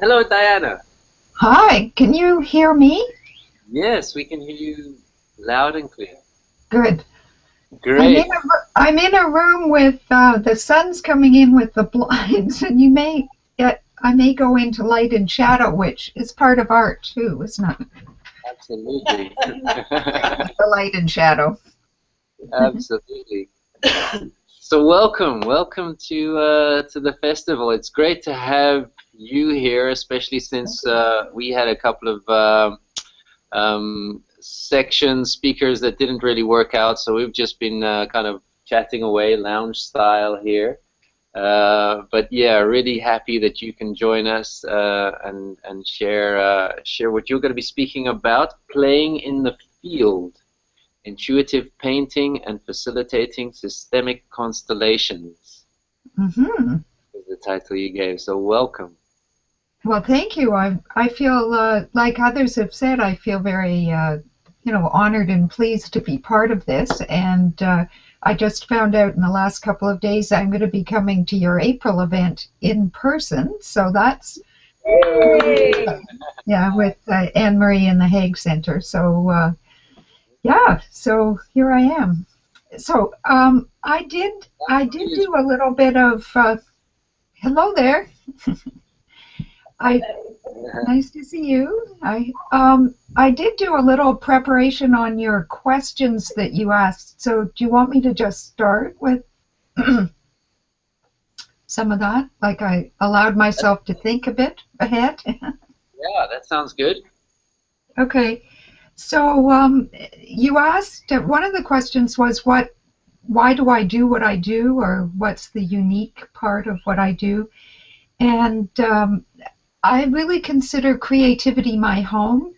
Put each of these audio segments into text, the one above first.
Hello, Diana. Hi, can you hear me? Yes, we can hear you loud and clear. Good. Great. I'm in a, I'm in a room with uh, the sun's coming in with the blinds, and you may get, I may go into light and shadow, which is part of art too, isn't it? Absolutely. The light and shadow. Absolutely. So welcome, welcome to uh, to the festival. It's great to have you here, especially since uh, we had a couple of uh, um, section speakers that didn't really work out. So we've just been uh, kind of chatting away, lounge style here. Uh, but yeah, really happy that you can join us uh, and and share uh, share what you're going to be speaking about, playing in the field, intuitive painting and facilitating systemic constellations. hmm Is the title you gave. So welcome. Well, thank you. I I feel uh, like others have said. I feel very uh, you know honored and pleased to be part of this. And uh, I just found out in the last couple of days I'm going to be coming to your April event in person. So that's yeah with uh, Anne Marie in the Hague Center. So uh, yeah, so here I am. So um, I did I did do a little bit of uh, hello there. I nice to see you. I um I did do a little preparation on your questions that you asked. So do you want me to just start with some of that? Like I allowed myself to think a bit ahead. Yeah, that sounds good. okay. So um, you asked one of the questions was what why do I do what I do or what's the unique part of what I do? And um, I really consider creativity my home,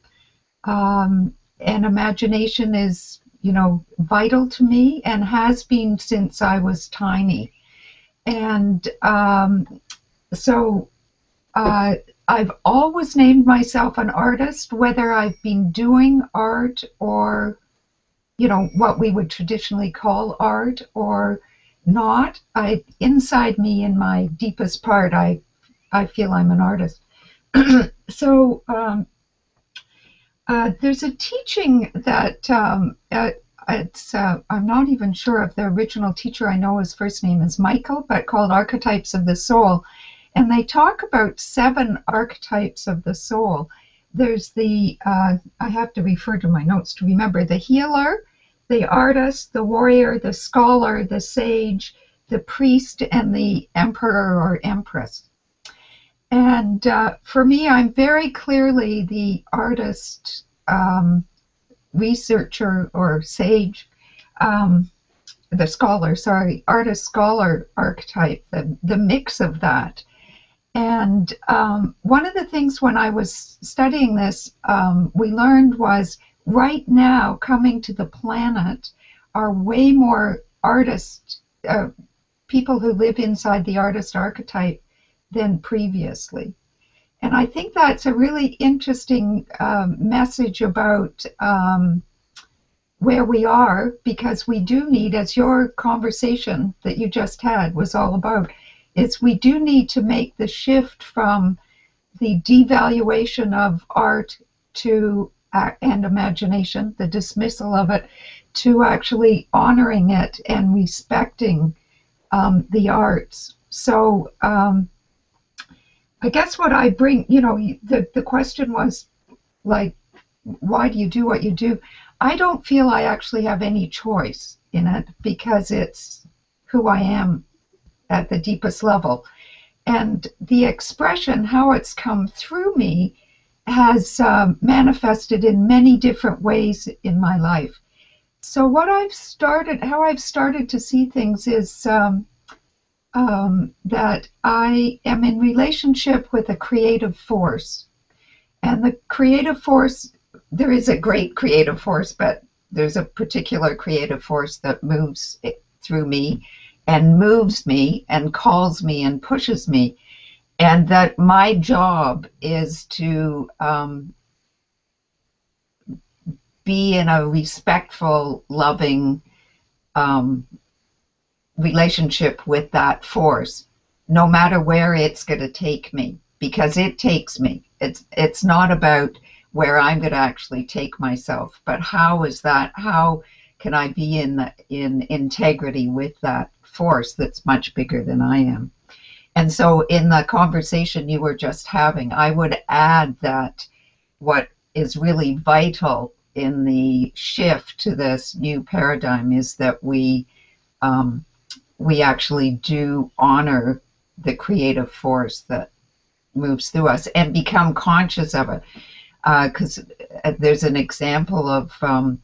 um, and imagination is, you know, vital to me and has been since I was tiny. And um, so uh, I've always named myself an artist, whether I've been doing art or, you know, what we would traditionally call art or not. I inside me, in my deepest part, I I feel I'm an artist. so um, uh, there's a teaching that um, uh, it's uh, I'm not even sure if the original teacher I know his first name is Michael, but called Archetypes of the Soul, and they talk about seven archetypes of the soul. There's the uh, I have to refer to my notes to remember the healer, the artist, the warrior, the scholar, the sage, the priest, and the emperor or empress. And uh, for me, I'm very clearly the artist, um, researcher, or sage, um, the scholar, sorry, artist scholar archetype, the, the mix of that. And um, one of the things when I was studying this, um, we learned was right now coming to the planet are way more artists, uh, people who live inside the artist archetype than previously. And I think that's a really interesting um, message about um, where we are because we do need, as your conversation that you just had was all about, is we do need to make the shift from the devaluation of art to uh, and imagination, the dismissal of it, to actually honoring it and respecting um, the arts. So um, I guess what I bring, you know, the, the question was like, why do you do what you do? I don't feel I actually have any choice in it because it's who I am at the deepest level. And the expression, how it's come through me, has um, manifested in many different ways in my life. So, what I've started, how I've started to see things is um, um, that I am in relationship with a creative force. And the creative force, there is a great creative force, but there's a particular creative force that moves through me and moves me and calls me and pushes me. And that my job is to um, be in a respectful, loving, um, relationship with that force, no matter where it's going to take me. because it takes me. It's it's not about where I'm going to actually take myself, but how is that? How can I be in the, in integrity with that force that's much bigger than I am? And so, in the conversation you were just having, I would add that what is really vital in the shift to this new paradigm is that we um, we actually do honor the creative force that moves through us and become conscious of it. Because uh, there's an example of um,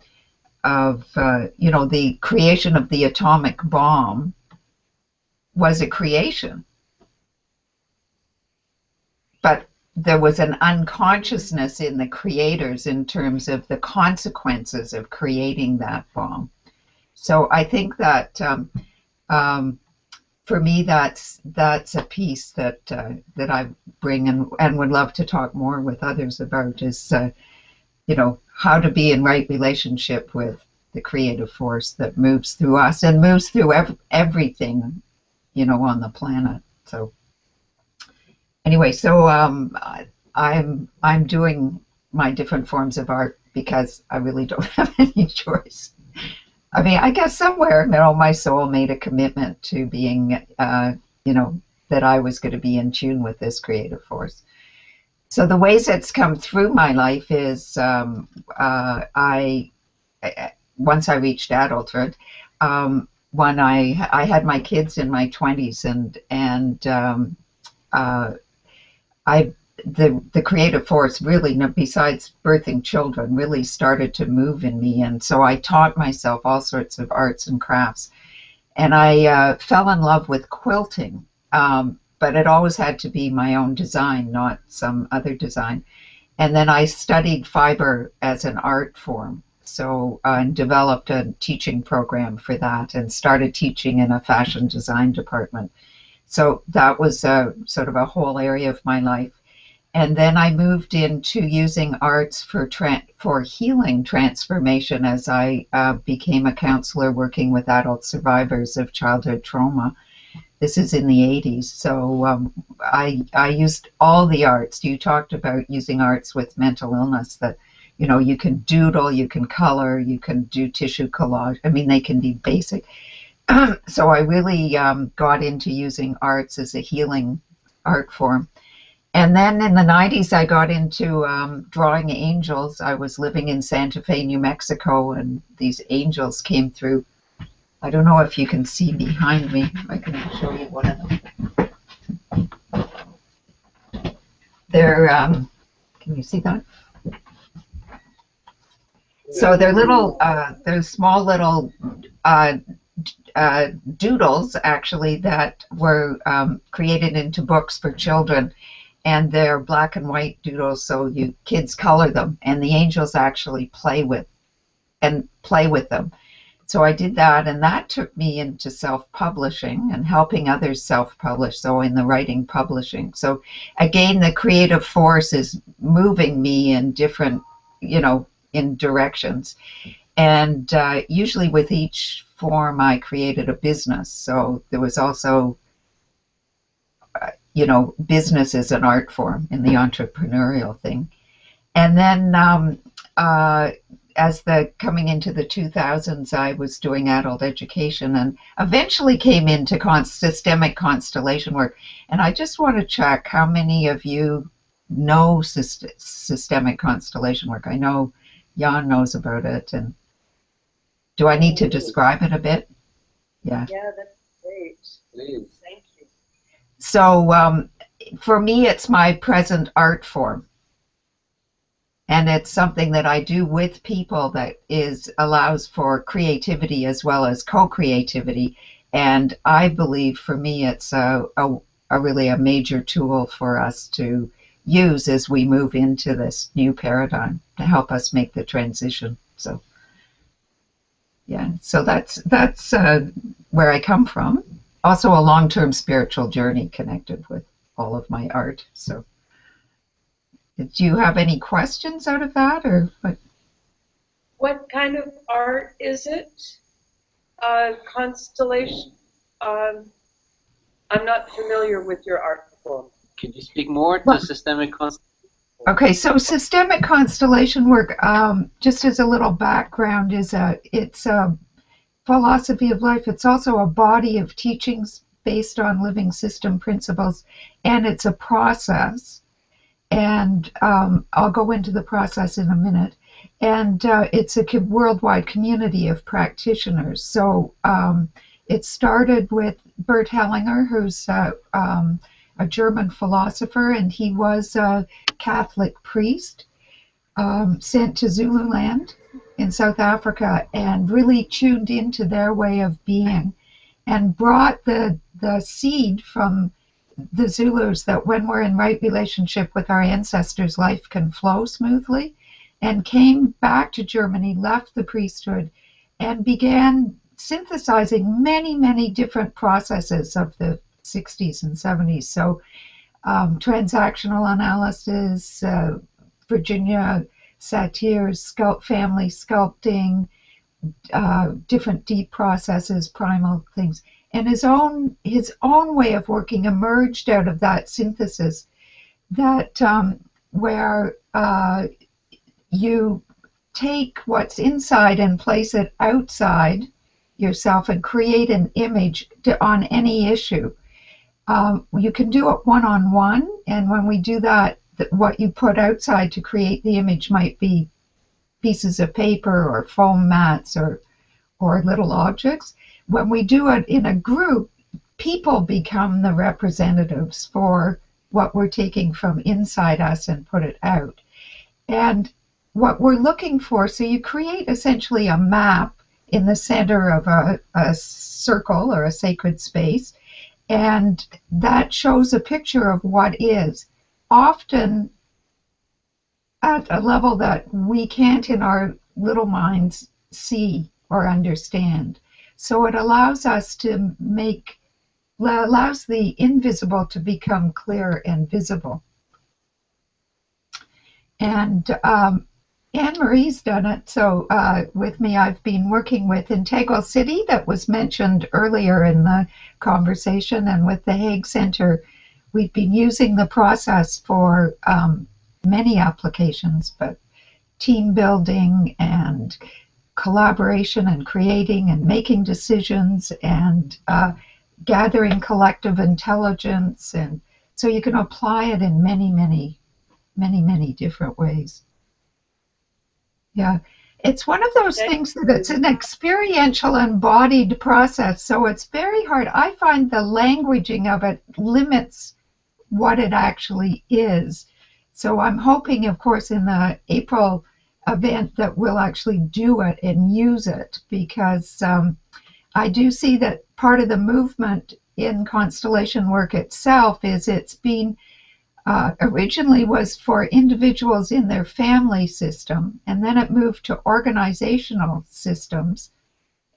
of uh, you know the creation of the atomic bomb was a creation, but there was an unconsciousness in the creators in terms of the consequences of creating that bomb. So I think that um, um, for me, that's that's a piece that uh, that I bring and and would love to talk more with others about is uh, you know how to be in right relationship with the creative force that moves through us and moves through ev- everything you know on the planet. So anyway, so um, I'm I'm doing my different forms of art because I really don't have any choice. I mean, I guess somewhere, you know, my soul made a commitment to being, uh, you know, that I was going to be in tune with this creative force. So the ways it's come through my life is um, uh, I, once I reached adulthood, um, when I I had my kids in my 20s and and um, uh, I the the creative force really besides birthing children really started to move in me. And so i taught myself all sorts of arts and crafts. And i uh, fell in love with quilting um, but it always had to be my own design not some other design. And then i studied fiber as an art form so uh, and developed a teaching program for that and started teaching in a fashion design department. So that was a, sort of a whole area of my life. And then I moved into using arts for for healing transformation as I uh, became a counselor working with adult survivors of childhood trauma. This is in the 80s, so um, I I used all the arts. You talked about using arts with mental illness that you know you can doodle, you can color, you can do tissue collage. I mean, they can be basic. so I really um, got into using arts as a healing art form and then in the 90s, I got into um, drawing angels. I was living in Santa Fe, New Mexico, and these angels came through. I don't know if you can see behind me. I can show you one of them. They're, um, can you see that? So they're little, uh, they're small little uh, uh, doodles, actually, that were um, created into books for children and they're black and white doodles so you kids color them and the angels actually play with and play with them so i did that and that took me into self-publishing and helping others self-publish so in the writing publishing. So again the creative force is moving me in different you know in directions. And uh, usually with each form i created a business. So there was also you know, business is an art form in the entrepreneurial thing. And then um, uh, as the coming into the 2000s, I was doing adult education and eventually came into con- systemic constellation work. And I just want to check how many of you know syst- systemic constellation work. I know Jan knows about it, and do I need to describe it a bit? Yeah. Yeah, that's great. Please. Thank you. so um, for me, it's my present art form. And it's something that I do with people that is allows for creativity as well as co-creativity. And I believe for me, it's a, a, a really a major tool for us to use as we move into this new paradigm to help us make the transition. So, yeah, so that's that's uh, where I come from also a long-term spiritual journey connected with all of my art. So, do you have any questions out of that, or what? What kind of art is it? Uh, constellation. Um, I'm not familiar with your art form. Could you speak more to Well- systemic constellation? Okay, so systemic constellation work, um, just as a little background, is a it's a philosophy of life. It's also a body of teachings based on living system principles, and it's a process. And um, I'll go into the process in a minute. And uh, it's a worldwide community of practitioners. So um, it started with Bert Hellinger, who's uh, um, a German philosopher, and he was a Catholic priest um, sent to Zululand in South Africa and really tuned into their way of being and brought the the seed from the Zulus that when we're in right relationship with our ancestors, life can flow smoothly, and came back to Germany, left the priesthood, and began synthesizing many, many different processes of the 60s and 70s. So, um, transactional analysis, uh, Virginia Satir's sculpt, family sculpting, uh, different deep processes, primal things, and his own his own way of working emerged out of that synthesis. That um, where uh, you take what's inside and place it outside yourself and create an image to, on any issue. Um, you can do it one on one, and when we do that, th- what you put outside to create the image might be pieces of paper or foam mats or or little objects. When we do it in a group, people become the representatives for what we're taking from inside us and put it out. And what we're looking for, so you create essentially a map in the center of a, a circle or a sacred space, and that shows a picture of what is. Often at a level that we can't in our little minds see or understand. So it allows us to make, allows the invisible to become clear and visible. And um, Anne Marie's done it. So uh, with me, I've been working with Integral City, that was mentioned earlier in the conversation, and with the Hague Center, we've been using the process for um, many applications, but team building and collaboration and creating and making decisions and uh, gathering collective intelligence. And so you can apply it in many, many, many, many different ways. Yeah. It's one of those things that it's an experiential embodied process, so it's very hard. I find the languaging of it limits what it actually is. So I'm hoping, of course, in the April event that we'll actually do it and use it because um, I do see that part of the movement in constellation work itself is it's been uh, originally was for individuals in their family system, and then it moved to organizational systems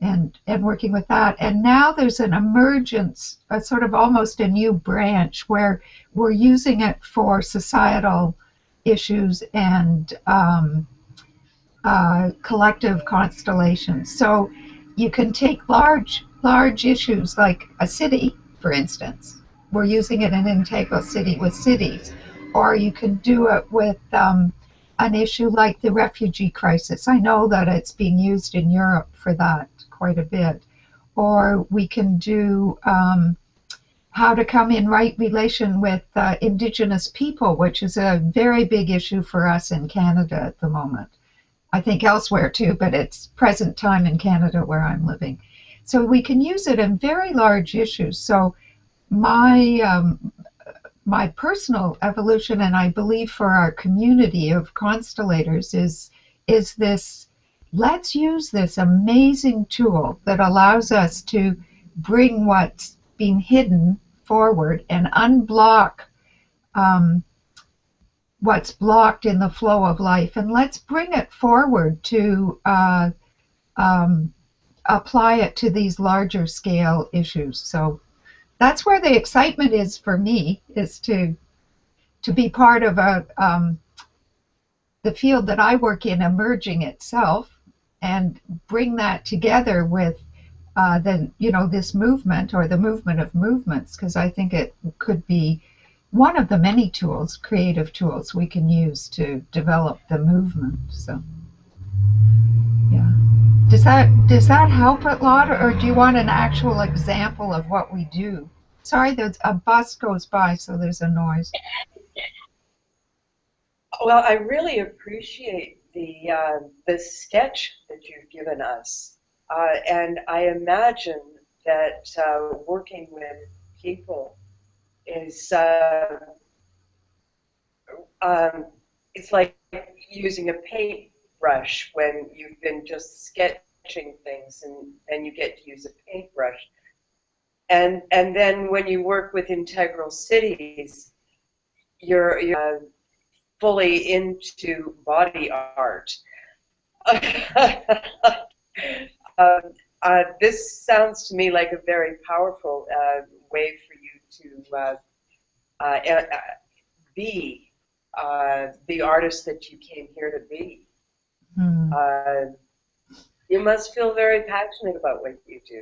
and, and working with that. And now there's an emergence, a sort of almost a new branch where we're using it for societal issues and um, uh, collective constellations. So you can take large, large issues like a city, for instance. We're using it in Integral City with cities. Or you can do it with um, an issue like the refugee crisis. I know that it's being used in Europe for that quite a bit. Or we can do um, how to come in right relation with uh, Indigenous people, which is a very big issue for us in Canada at the moment. I think elsewhere too, but it's present time in Canada where I'm living. So we can use it in very large issues. So my um, my personal evolution, and I believe for our community of constellators, is is this. Let's use this amazing tool that allows us to bring what's been hidden forward and unblock um, what's blocked in the flow of life, and let's bring it forward to uh, um, apply it to these larger scale issues. So that's where the excitement is for me, is to to be part of a um, the field that I work in emerging itself, and bring that together with uh, the you know this movement or the movement of movements, because I think it could be one of the many tools, creative tools we can use to develop the movement. So, yeah. Does that does that help a lot, or do you want an actual example of what we do? Sorry, there's a bus goes by, so there's a noise. Well, I really appreciate the uh, the sketch that you've given us, uh, and I imagine that uh, working with people is uh, um, it's like using a paintbrush when you've been just sketching things and, and you get to use a paintbrush. And, and then when you work with integral cities, you're, you're uh, fully into body art. um, uh, this sounds to me like a very powerful uh, way to uh, uh, uh be uh, the artist that you came here to be. Mm. you must feel very passionate about what you do.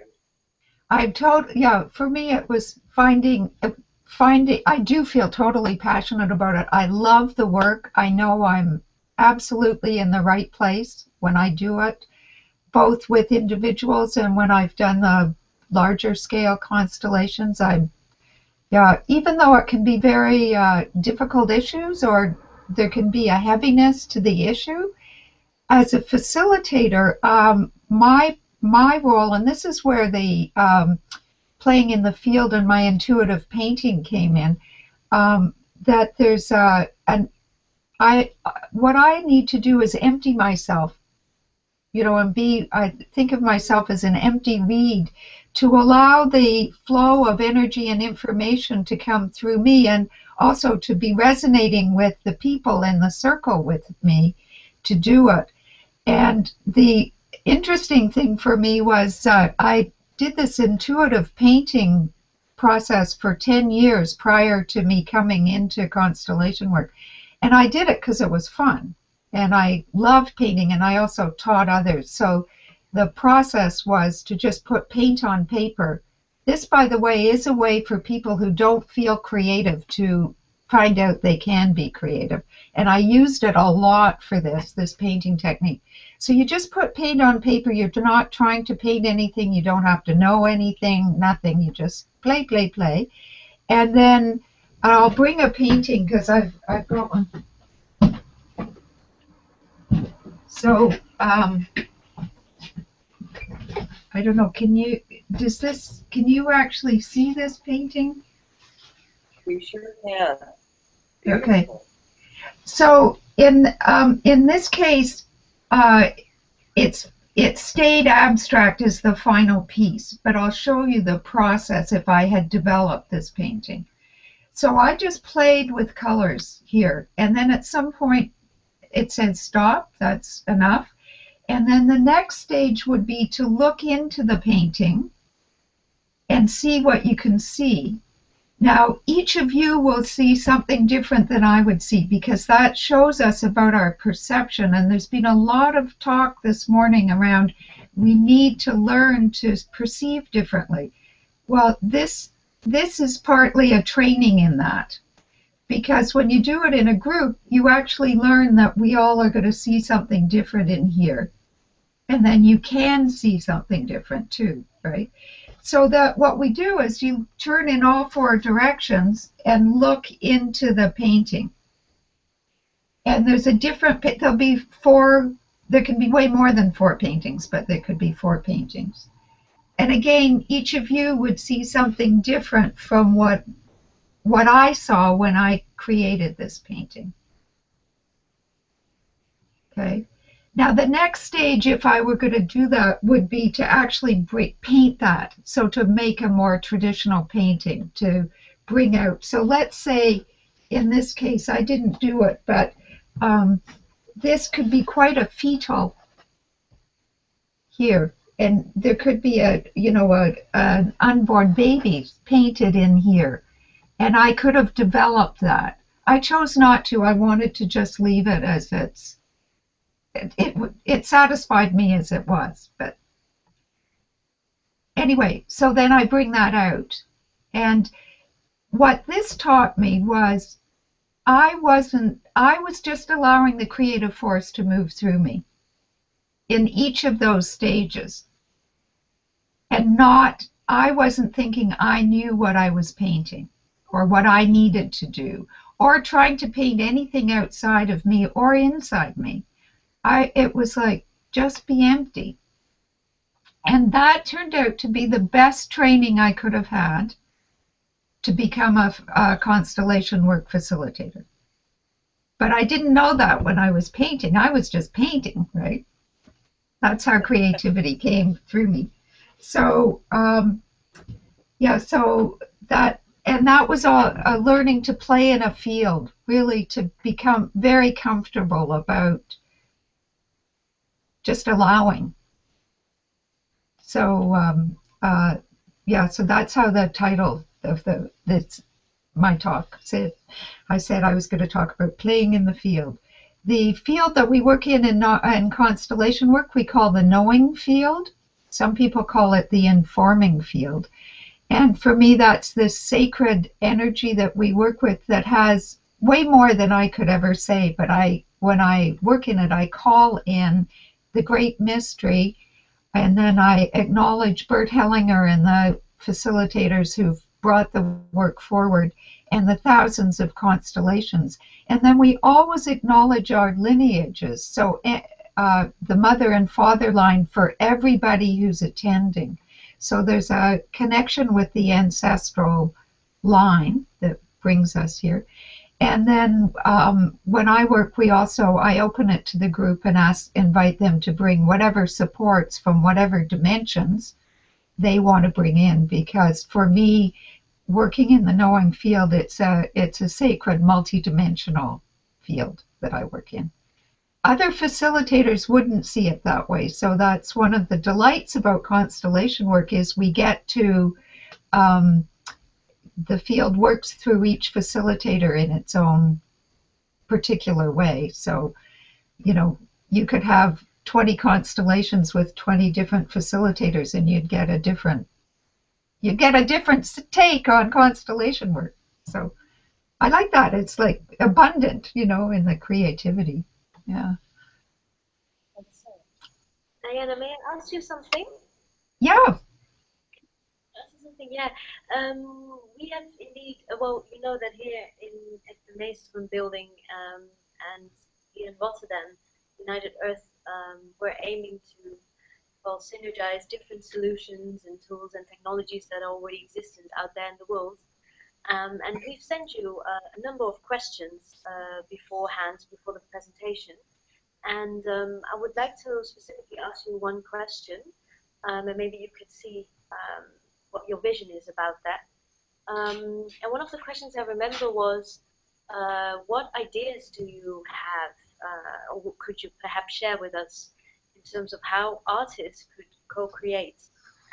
I told yeah. For me, it was finding finding. I do feel totally passionate about it. I love the work. I know I'm absolutely in the right place when I do it both with individuals and when I've done the larger scale constellations. I'm, yeah, even though it can be very uh, difficult issues or there can be a heaviness to the issue, as a facilitator, um, my my role, and this is where the um, playing in the field and my intuitive painting came in, um, that there's a, an I what I need to do is empty myself. You know, and be, I think of myself as an empty reed to allow the flow of energy and information to come through me and also to be resonating with the people in the circle with me to do it. And the interesting thing for me was uh, I did this intuitive painting process for 10 years prior to me coming into constellation work. And I did it because it was fun and I loved painting and I also taught others. So the process was to just put paint on paper. This, by the way, is a way for people who don't feel creative to find out they can be creative. And I used it a lot for this, this painting technique. So you just put paint on paper. You're not trying to paint anything. You don't have to know anything, nothing. You just play, play, play. And then I'll bring a painting because I've, I've got one. So, um, I don't know, can you, does this, can you actually see this painting? We sure can. Beautiful. Okay. So, in, um, in this case, uh, it's it stayed abstract as the final piece, but I'll show you the process if I had developed this painting. So I just played with colors here, and then at some point it said stop, that's enough. And then the next stage would be to look into the painting and see what you can see. Now, each of you will see something different than I would see because that shows us about our perception. And there's been a lot of talk this morning around we need to learn to perceive differently. Well, this this is partly a training in that because when you do it in a group, you actually learn that we all are going to see something different in here. And then you can see something different too, right? So that what we do is you turn in all four directions and look into the painting. And there's a different, there'll be four, there can be way more than four paintings, but there could be four paintings. And again, each of you would see something different from what what I saw when I created this painting. Okay. Now the next stage, if I were going to do that, would be to actually paint that. So to make a more traditional painting, to bring out. So let's say, in this case, I didn't do it, but um, this could be quite a fetal here. And there could be a, you know, a, an unborn baby painted in here and I could have developed that. I chose not to. I wanted to just leave it as it's. It, it, it satisfied me as it was, but anyway, so then I bring that out. And what this taught me was I wasn't, I was just allowing the creative force to move through me in each of those stages. And not, I wasn't thinking I knew what I was painting or what I needed to do or trying to paint anything outside of me or inside me. I, it was like, just be empty. And that turned out to be the best training I could have had to become a, a, constellation work facilitator. But I didn't know that when I was painting. I was just painting, right? That's how creativity came through me. So, um, yeah, so that, and that was all a learning to play in a field, really to become very comfortable about just allowing. So, um, uh, yeah, so that's how the title of the that's my talk said. I said I was going to talk about playing in the field. The field that we work in, in in constellation work we call the knowing field. Some people call it the informing field. And for me, that's this sacred energy that we work with that has way more than I could ever say. But I, when I work in it, I call in the great mystery, and then I acknowledge Bert Hellinger and the facilitators who've brought the work forward and the thousands of constellations. And then we always acknowledge our lineages. So eh, uh, the mother and father line for everybody who's attending. So there's a connection with the ancestral line that brings us here. And then um, when I work, we also I open it to the group and ask invite them to bring whatever supports from whatever dimensions they want to bring in because for me working in the knowing field, it's a it's a sacred multidimensional field that I work in. Other facilitators wouldn't see it that way, so that's one of the delights about constellation work is we get to um, the field works through each facilitator in its own particular way. So, you know, you could have 20 constellations with 20 different facilitators and you'd get a different you get a different take on constellation work. So I like that. It's like abundant, you know, in the creativity. Yeah. Diana, may I ask you something? Yeah. Yeah. Um, we have indeed, uh, well, you know that here in at the Mason building um, and here in Rotterdam, United Earth, um, we're aiming to well, synergize different solutions and tools and technologies that are already existent out there in the world. Um, and we've sent you uh, a number of questions uh, beforehand, before the presentation. And um, I would like to specifically ask you one question, um, and maybe you could see um, what your vision is about that. Um, and one of the questions I remember was, uh, what ideas do you have, uh, or could you perhaps share with us in terms of how artists could co-create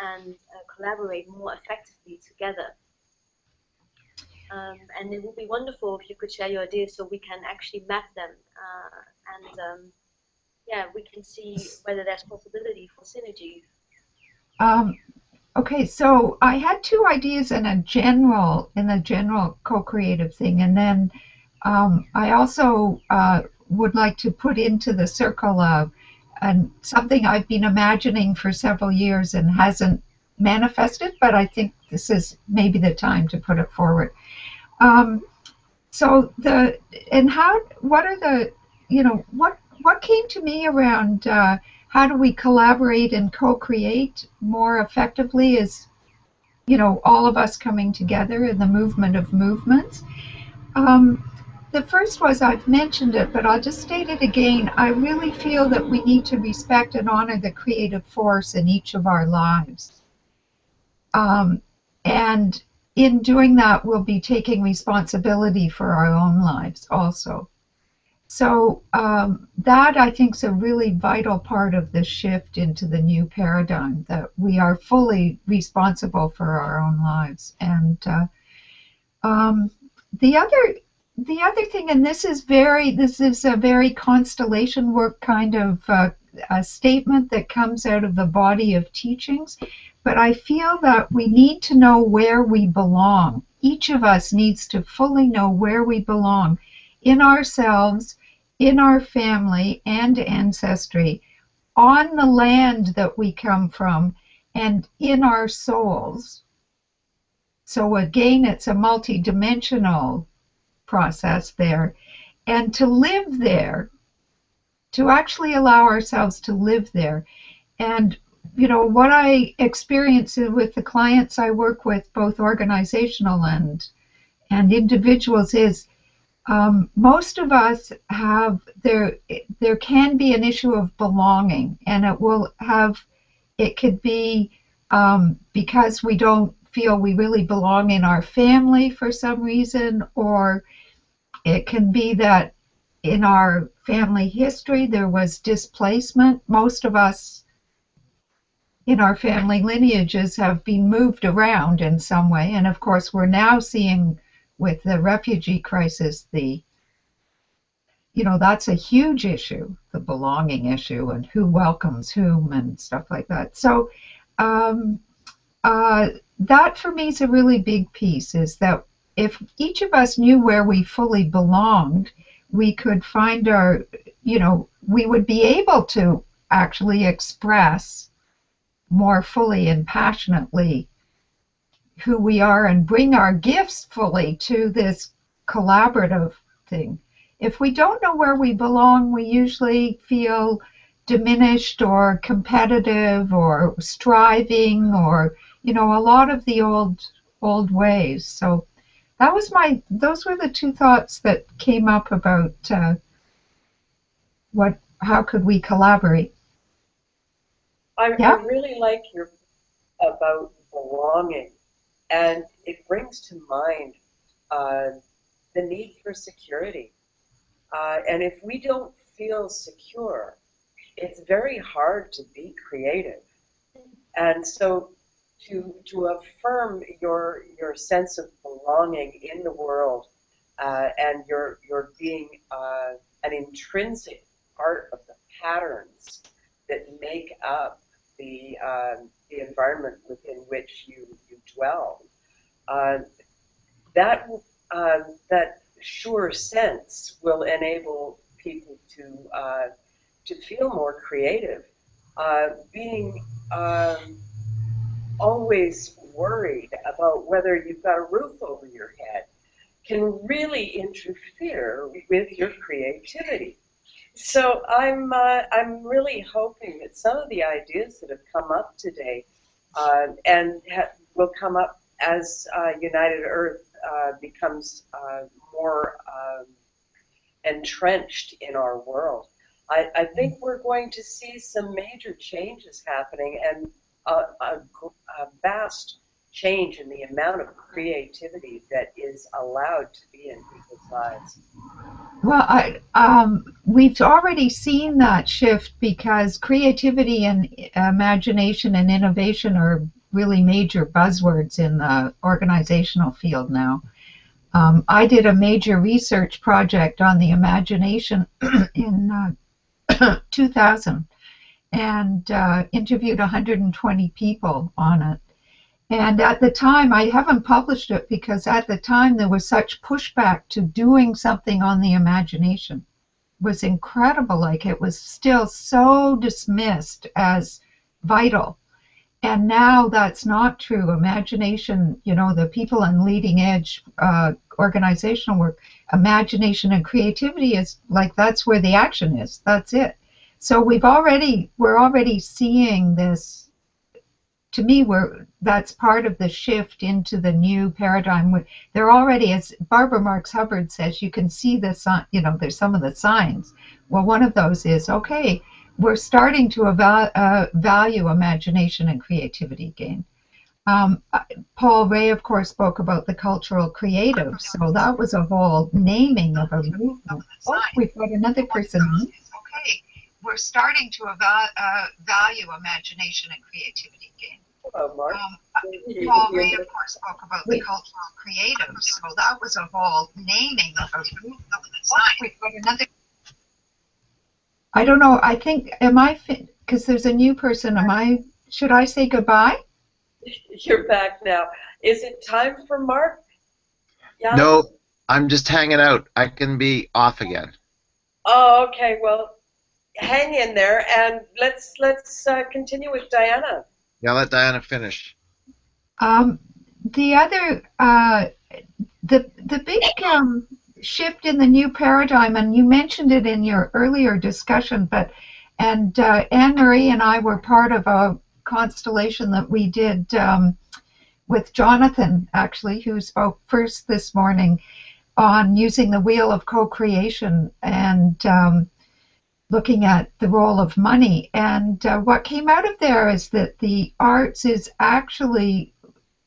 and uh, collaborate more effectively together. Um, and it would be wonderful if you could share your ideas so we can actually map them uh, and um, yeah, we can see whether there's possibility for synergy. Um, okay, so I had two ideas in a general in a general co-creative thing, and then um, I also uh, would like to put into the circle of and something I've been imagining for several years and hasn't manifested, but I think this is maybe the time to put it forward. Um, so the and how what are the you know what what came to me around uh, how do we collaborate and co-create more effectively is you know all of us coming together in the movement of movements. Um, the first was I've mentioned it, but I'll just state it again. I really feel that we need to respect and honor the creative force in each of our lives. Um, and in doing that, we'll be taking responsibility for our own lives also. So um, that I think is a really vital part of the shift into the new paradigm that we are fully responsible for our own lives. And uh, um, the other the other thing, and this is very, this is a very constellation work kind of uh, a statement that comes out of the body of teachings, but I feel that we need to know where we belong, each of us needs to fully know where we belong in ourselves, in our family and ancestry, on the land that we come from, and in our souls. So again, it's a multidimensional process there. And to live there, to actually allow ourselves to live there. And you know what I experience with the clients I work with, both organizational and and individuals, is um, most of us have there. There can be an issue of belonging, and it will have. It could be um, because we don't feel we really belong in our family for some reason, or it can be that in our family history there was displacement. Most of us in our family lineages have been moved around in some way. And of course, we're now seeing with the refugee crisis the you know that's a huge issue the belonging issue and who welcomes whom and stuff like that. So um, uh, that for me is a really big piece is that if each of us knew where we fully belonged we could find our you know we would be able to actually express more fully and passionately who we are and bring our gifts fully to this collaborative thing. If we don't know where we belong, we usually feel diminished or competitive or striving or you know a lot of the old old ways. So that was my those were the two thoughts that came up about uh, what how could we collaborate. I, Yeah. I really like your about belonging, and it brings to mind uh, the need for security. Uh, and if we don't feel secure, it's very hard to be creative. And so, to to affirm your your sense of belonging in the world uh, and your your being uh, an intrinsic part of the patterns that make up the um, the environment within which you you dwell. Uh, that um, that sure sense will enable people to uh, to feel more creative. Uh, being um, always worried about whether you've got a roof over your head can really interfere with your creativity. So I'm uh, I'm really hoping that some of the ideas that have come up today uh, and ha- will come up as uh, United Earth uh, becomes uh, more um, entrenched in our world. I, I think we're going to see some major changes happening and a, a, a vast change in the amount of creativity that is allowed to be in people's lives. Well, I, um, we've already seen that shift because creativity and imagination and innovation are really major buzzwords in the organizational field now. Um, I did a major research project on the imagination in uh, 2000 and uh, interviewed 120 people on it. And at the time, I haven't published it because at the time there was such pushback to doing something on the imagination. It was incredible. Like it was still so dismissed as vital. And now that's not true. Imagination, you know, the people in leading edge uh, organizational work, imagination and creativity is like that's where the action is. That's it. So we've already we're already seeing this to me we're that's part of the shift into the new paradigm. They're already as barbara marx hubbard says you can see the sign you know there's some of the signs. Well one of those is okay we're starting to eval- uh, value imagination and creativity again. Um, paul ray of course spoke about the cultural creative so that was a whole naming of a movement. Oh we've got another person on. Okay we're starting to eval- uh, value imagination and creativity again Hello, Mark. um, Paul Ray, of course, spoke about the cultural creative, so that was a whole naming of a movement. We've got another. I don't know. I think am I because there's a new person. Am I? Should I say goodbye? You're back now. Is it time for Mark? Yeah. No, I'm just hanging out. I can be off again. Oh, okay. Well, hang in there, and let's let's uh, continue with Diana. Yeah, let Diana finish. Um, the other, uh, the the big um, shift in the new paradigm, and you mentioned it in your earlier discussion, but and uh, Anne Marie and I were part of a constellation that we did um, with Jonathan, actually, who spoke first this morning on using the wheel of co-creation and um, looking at the role of money. And uh, what came out of there is that the arts is actually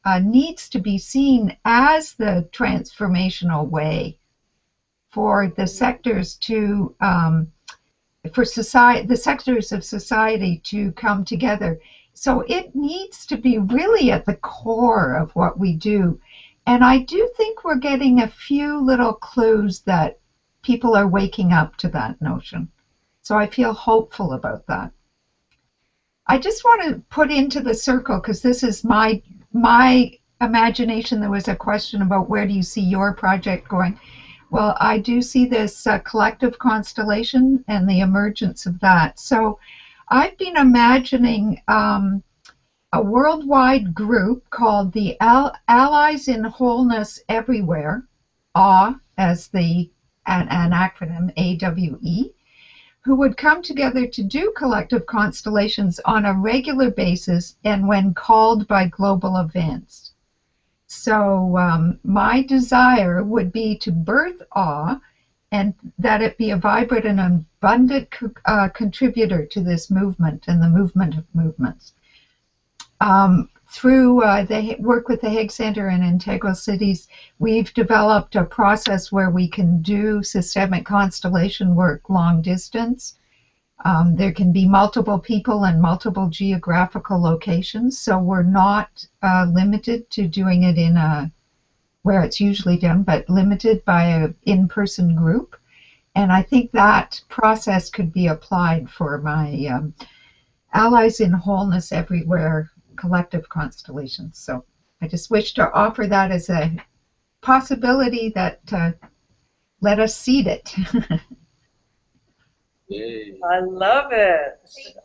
uh, needs to be seen as the transformational way for the sectors to um, for society the sectors of society to come together. So it needs to be really at the core of what we do. And i do think we're getting a few little clues that people are waking up to that notion so i feel hopeful about that i just want to put into the circle because this is my my imagination there was a question about where do you see your project going well, I do see this uh, collective constellation and the emergence of that. So I've been imagining um, a worldwide group called the Al- Allies in Wholeness Everywhere, AWE as the an, an acronym AWE, who would come together to do collective constellations on a regular basis and when called by global events. So um, my desire would be to birth awe and that it be a vibrant and abundant co- uh, contributor to this movement and the movement of movements. Um, through uh, the work with the Hague Center and Integral Cities, we've developed a process where we can do systemic constellation work long distance. Um, there can be multiple people and multiple geographical locations, so we're not uh, limited to doing it in a where it's usually done, but limited by an in-person group. And I think that process could be applied for my um, Allies in Wholeness Everywhere collective constellations. So I just wish to offer that as a possibility that uh, let us seed it. Yay. I love it.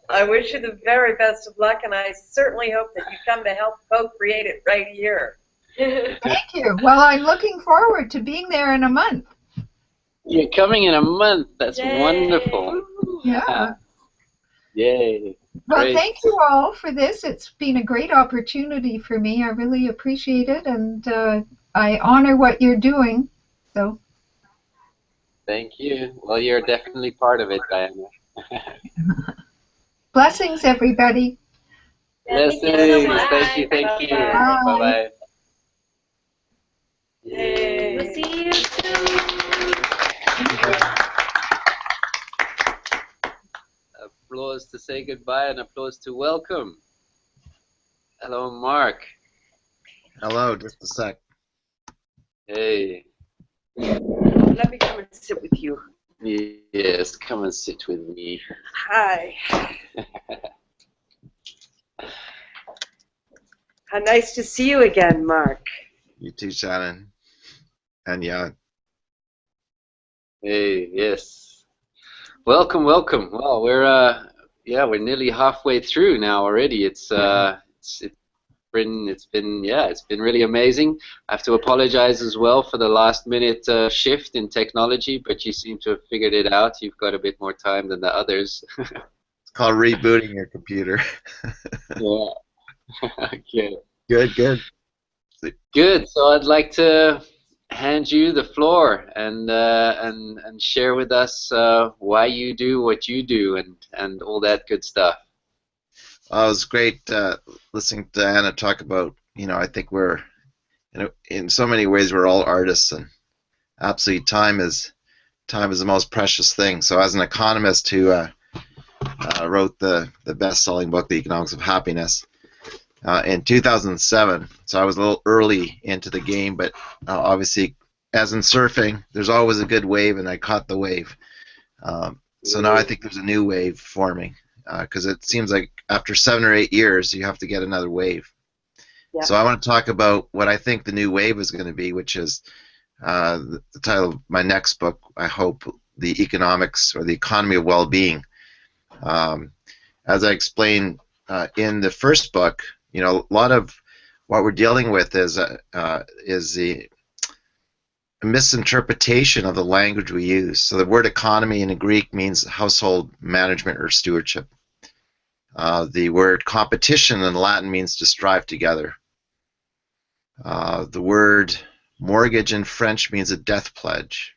I wish you the very best of luck, and I certainly hope that you come to help co-create it right here. Thank you. Well, I'm looking forward to being there in a month. You're coming in a month. That's Yay. wonderful. Yeah. Yay. Well, Great. thank you all for this. It's been a great opportunity for me. I really appreciate it, and uh, I honor what you're doing. So, Thank you. Well, you're definitely part of it, Diana. blessings, everybody. Thank you so Blessings. Thank you. Thank you. Bye. Bye Applause to say goodbye and applause to welcome. Hello, Mark. Hello, just a sec. Hey. Let me come and sit with you. Yes, come and sit with me. Hi. How nice to see you again, Mark. You too, Shannon. And yeah, Hey, yes. Welcome, welcome. Well, we're uh, yeah, we're nearly halfway through now already. It's uh, it's, it's been it's been yeah, it's been really amazing. I have to apologize as well for the last minute uh, shift in technology, but you seem to have figured it out. You've got a bit more time than the others. it's called rebooting your computer. yeah. okay. good, good. Good. So I'd like to hand you the floor and uh, and and share with us uh, why you do what you do and and all that good stuff. Well, it was great uh, listening to Anna talk about. You know, I think we're, know, in so many ways we're all artists, and absolutely time is time is the most precious thing. So, as an economist who uh, uh, wrote the the best-selling book, The Economics of Happiness, uh, in 2007. So I was a little early into the game, but uh, obviously, as in surfing, there's always a good wave, and I caught the wave. Um, so now I think there's a new wave forming because it seems like after seven or eight years, you have to get another wave. So I want to talk about what I think the new wave is going to be, which is uh, the, the title of my next book, I hope, the economics or the economy of well-being. Um, as I explained uh, in the first book, you know, a lot of what we're dealing with is uh, uh, is the misinterpretation of the language we use. So the word economy in Greek means household management or stewardship. Uh, the word competition in Latin means to strive together. Uh, the word mortgage in French means a death pledge,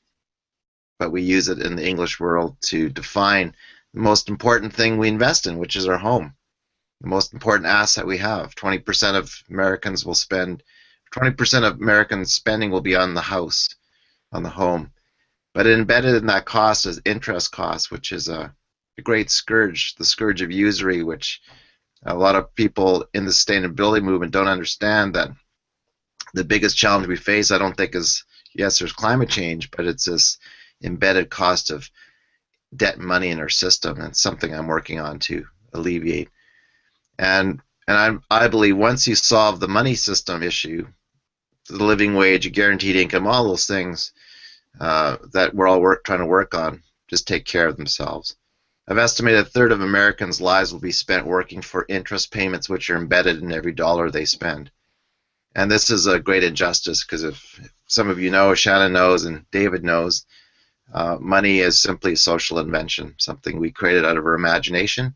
but we use it in the English world to define the most important thing we invest in, which is our home. The most important asset we have. 20% of Americans will spend, 20% of American spending will be on the house, on the home. But embedded in that cost is interest cost, which is a the great scourge, the scourge of usury, which a lot of people in the sustainability movement don't understand that the biggest challenge we face, I don't think, is yes, there's climate change, but it's this embedded cost of debt and money in our system, and something I'm working on to alleviate. And and I, I believe once you solve the money system issue, the living wage, guaranteed income, all those things uh, that we're all work, trying to work on, just take care of themselves. I've estimated a third of Americans' lives will be spent working for interest payments which are embedded in every dollar they spend. And this is a great injustice because if some of you know, Shannon knows, and David knows, uh, money is simply a social invention, something we created out of our imagination.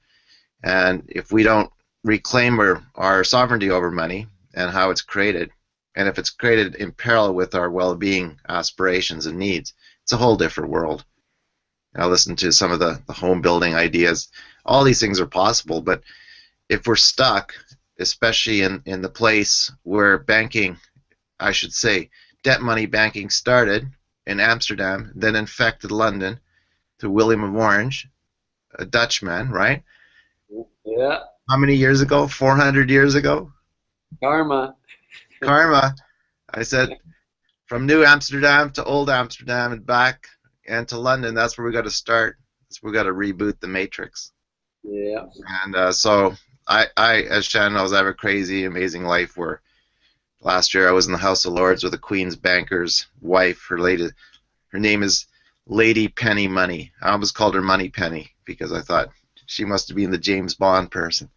And if we don't reclaim our, our sovereignty over money and how it's created, and if it's created in parallel with our well-being aspirations and needs, it's a whole different world. I listen to some of the, the home building ideas. All these things are possible, but if we're stuck, especially in, in the place where banking, I should say, debt money banking started in Amsterdam, then infected London through William of Orange, a Dutchman, right? Yeah. How many years ago? 400 years ago? Karma. Karma. I said, from New Amsterdam to Old Amsterdam and back and to London, that's where we got to start. That's where we got to reboot the matrix. Yeah. And uh, so I, I, as Shannon knows, I have a crazy, amazing life where last year I was in the House of Lords with the Queen's banker's wife. Her lady, her name is Lady Penny Money. I almost called her Money Penny because I thought she must have been the James Bond person.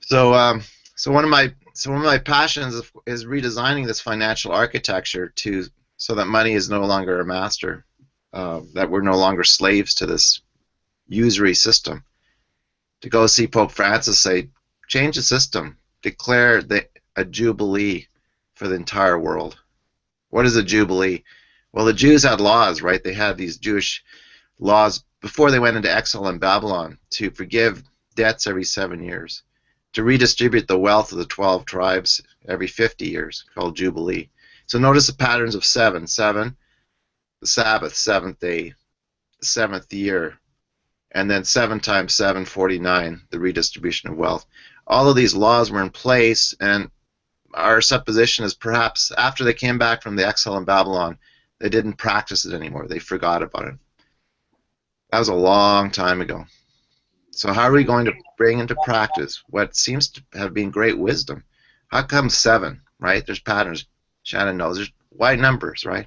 So, um, so one of my so one of my passions is, redesigning this financial architecture to so that money is no longer a master, uh, that we're no longer slaves to this usury system. To go see Pope Francis say, change the system, declare the, a jubilee for the entire world. What is a jubilee? Well, the Jews had laws, right? They had these Jewish laws before they went into exile in Babylon to forgive debts every seven years, to redistribute the wealth of the 12 tribes every 50 years, called Jubilee. So notice the patterns of seven. Seven, the Sabbath, seventh day, seventh year, and then seven times seven, 49, the redistribution of wealth. All of these laws were in place, and our supposition is perhaps after they came back from the exile in Babylon, they didn't practice it anymore. They forgot about it. That was a long time ago. So how are we going to bring into practice what seems to have been great wisdom? How come seven, right? There's patterns. Shannon knows. There's why numbers, right?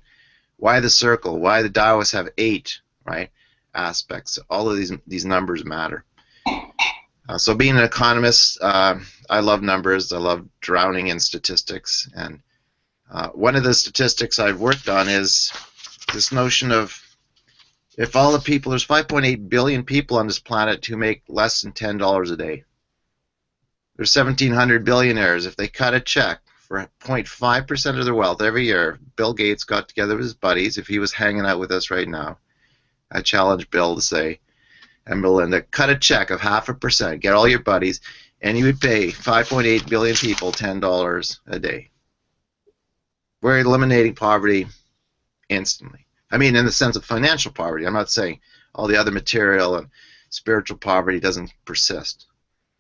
Why the circle? Why the Taoists have eight, right? Aspects. All of these these numbers matter. Uh, so being an economist, uh, I love numbers. I love drowning in statistics. And uh, one of the statistics I've worked on is this notion of if all the people, there's 5.8 billion people on this planet who make less than $10 a day. There's 1,700 billionaires. If they cut a check for 0.5% of their wealth every year. Bill Gates got together with his buddies. If he was hanging out with us right now, I challenge Bill to say, and Melinda, cut a check of half a percent, get all your buddies, and you would pay 5.8 billion people $10 a day. We're eliminating poverty instantly. I mean, in the sense of financial poverty. I'm not saying all the other material and spiritual poverty doesn't persist,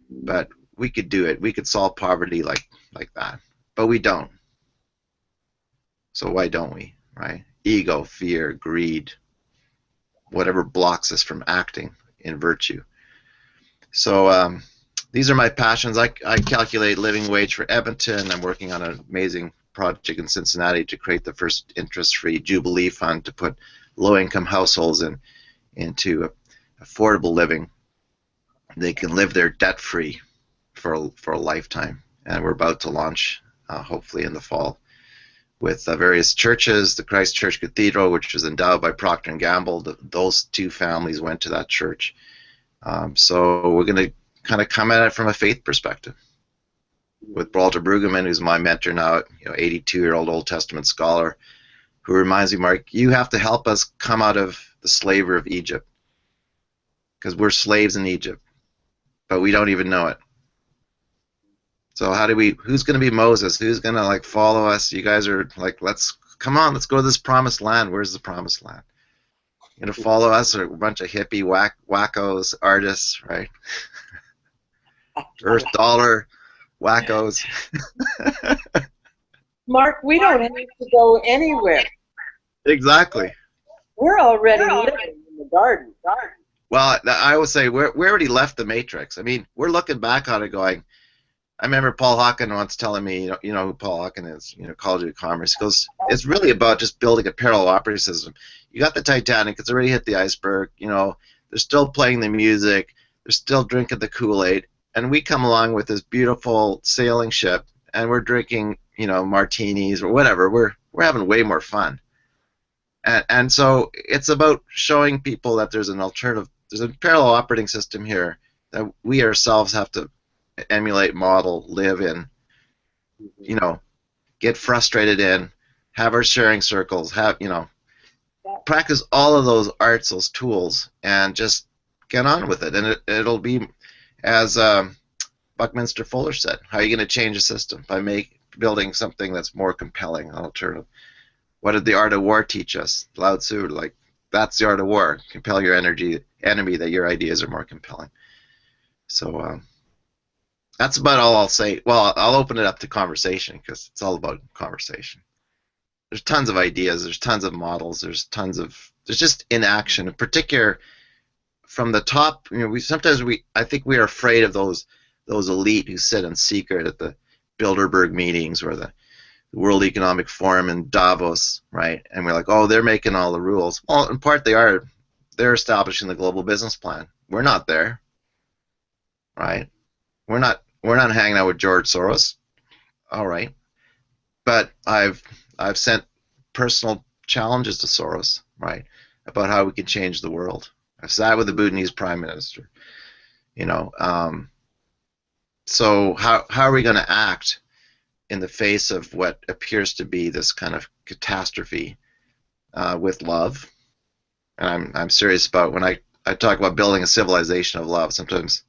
but we could do it. We could solve poverty like like that but we don't. So why don't we, right? Ego, fear, greed, whatever blocks us from acting in virtue. So um, these are my passions. I, I calculate living wage for Edmonton. I'm working on an amazing project in Cincinnati to create the first interest-free Jubilee Fund to put low-income households in into affordable living. They can live there debt-free for a, for a lifetime, and we're about to launch, uh, hopefully in the fall, with uh, various churches. The Christ Church Cathedral, which was endowed by Procter and Gamble, the, those two families went to that church. Um, so we're going to kind of come at it from a faith perspective with Walter Brueggemann, who's my mentor now, you know, 82-year-old Old Testament scholar, who reminds me, Mark, you have to help us come out of the slavery of Egypt, because we're slaves in Egypt, but we don't even know it. So how do we? Who's going to be Moses? Who's going to like follow us? You guys are like, let's come on, let's go to this promised land. Where's the promised land? You know, follow us or a bunch of hippie whack wackos, artists, right? Earth dollar wackos. Mark, we don't have to go anywhere. exactly. We're already living in the garden. garden. Well, I always say we we already left the matrix. I mean, we're looking back on it, going. I remember Paul Hawken once telling me, you know, you know who Paul Hawken is, you know, Ecology of Commerce. He goes, it's really about just building a parallel operating system. You got the Titanic; it's already hit the iceberg. You know, they're still playing the music, they're still drinking the Kool Aid, and we come along with this beautiful sailing ship, and we're drinking, you know, martinis or whatever. We're we're having way more fun. And, and so it's about showing people that there's an alternative, there's a parallel operating system here that we ourselves have to emulate, model, live in, mm-hmm. you know, get frustrated in, have our sharing circles, have, you know, practice all of those arts, those tools, and just get on with it. And it, it'll be, as um, Buckminster Fuller said, how are you going to change a system? By make, building something that's more compelling, alternative. What did the art of war teach us? Lao Tzu, like, that's the art of war. Compel your energy, enemy that your ideas are more compelling. So, um, that's about all I'll say. Well, I'll open it up to conversation because it's all about conversation. There's tons of ideas. There's tons of models. There's tons of there's just inaction, in particular from the top. You know, we sometimes we I think we are afraid of those those elite who sit in secret at the Bilderberg meetings or the World Economic Forum in Davos, right? And we're like, oh, they're making all the rules. Well, in part they are. They're establishing the global business plan. We're not there, right? We're not we're not hanging out with George Soros. All right, but I've I've sent personal challenges to Soros, right, about how we can change the world. I've sat with the Bhutanese prime minister. You know, um, so how how are we going to act in the face of what appears to be this kind of catastrophe uh, with love? And I'm I'm serious about when I I talk about building a civilization of love. Sometimes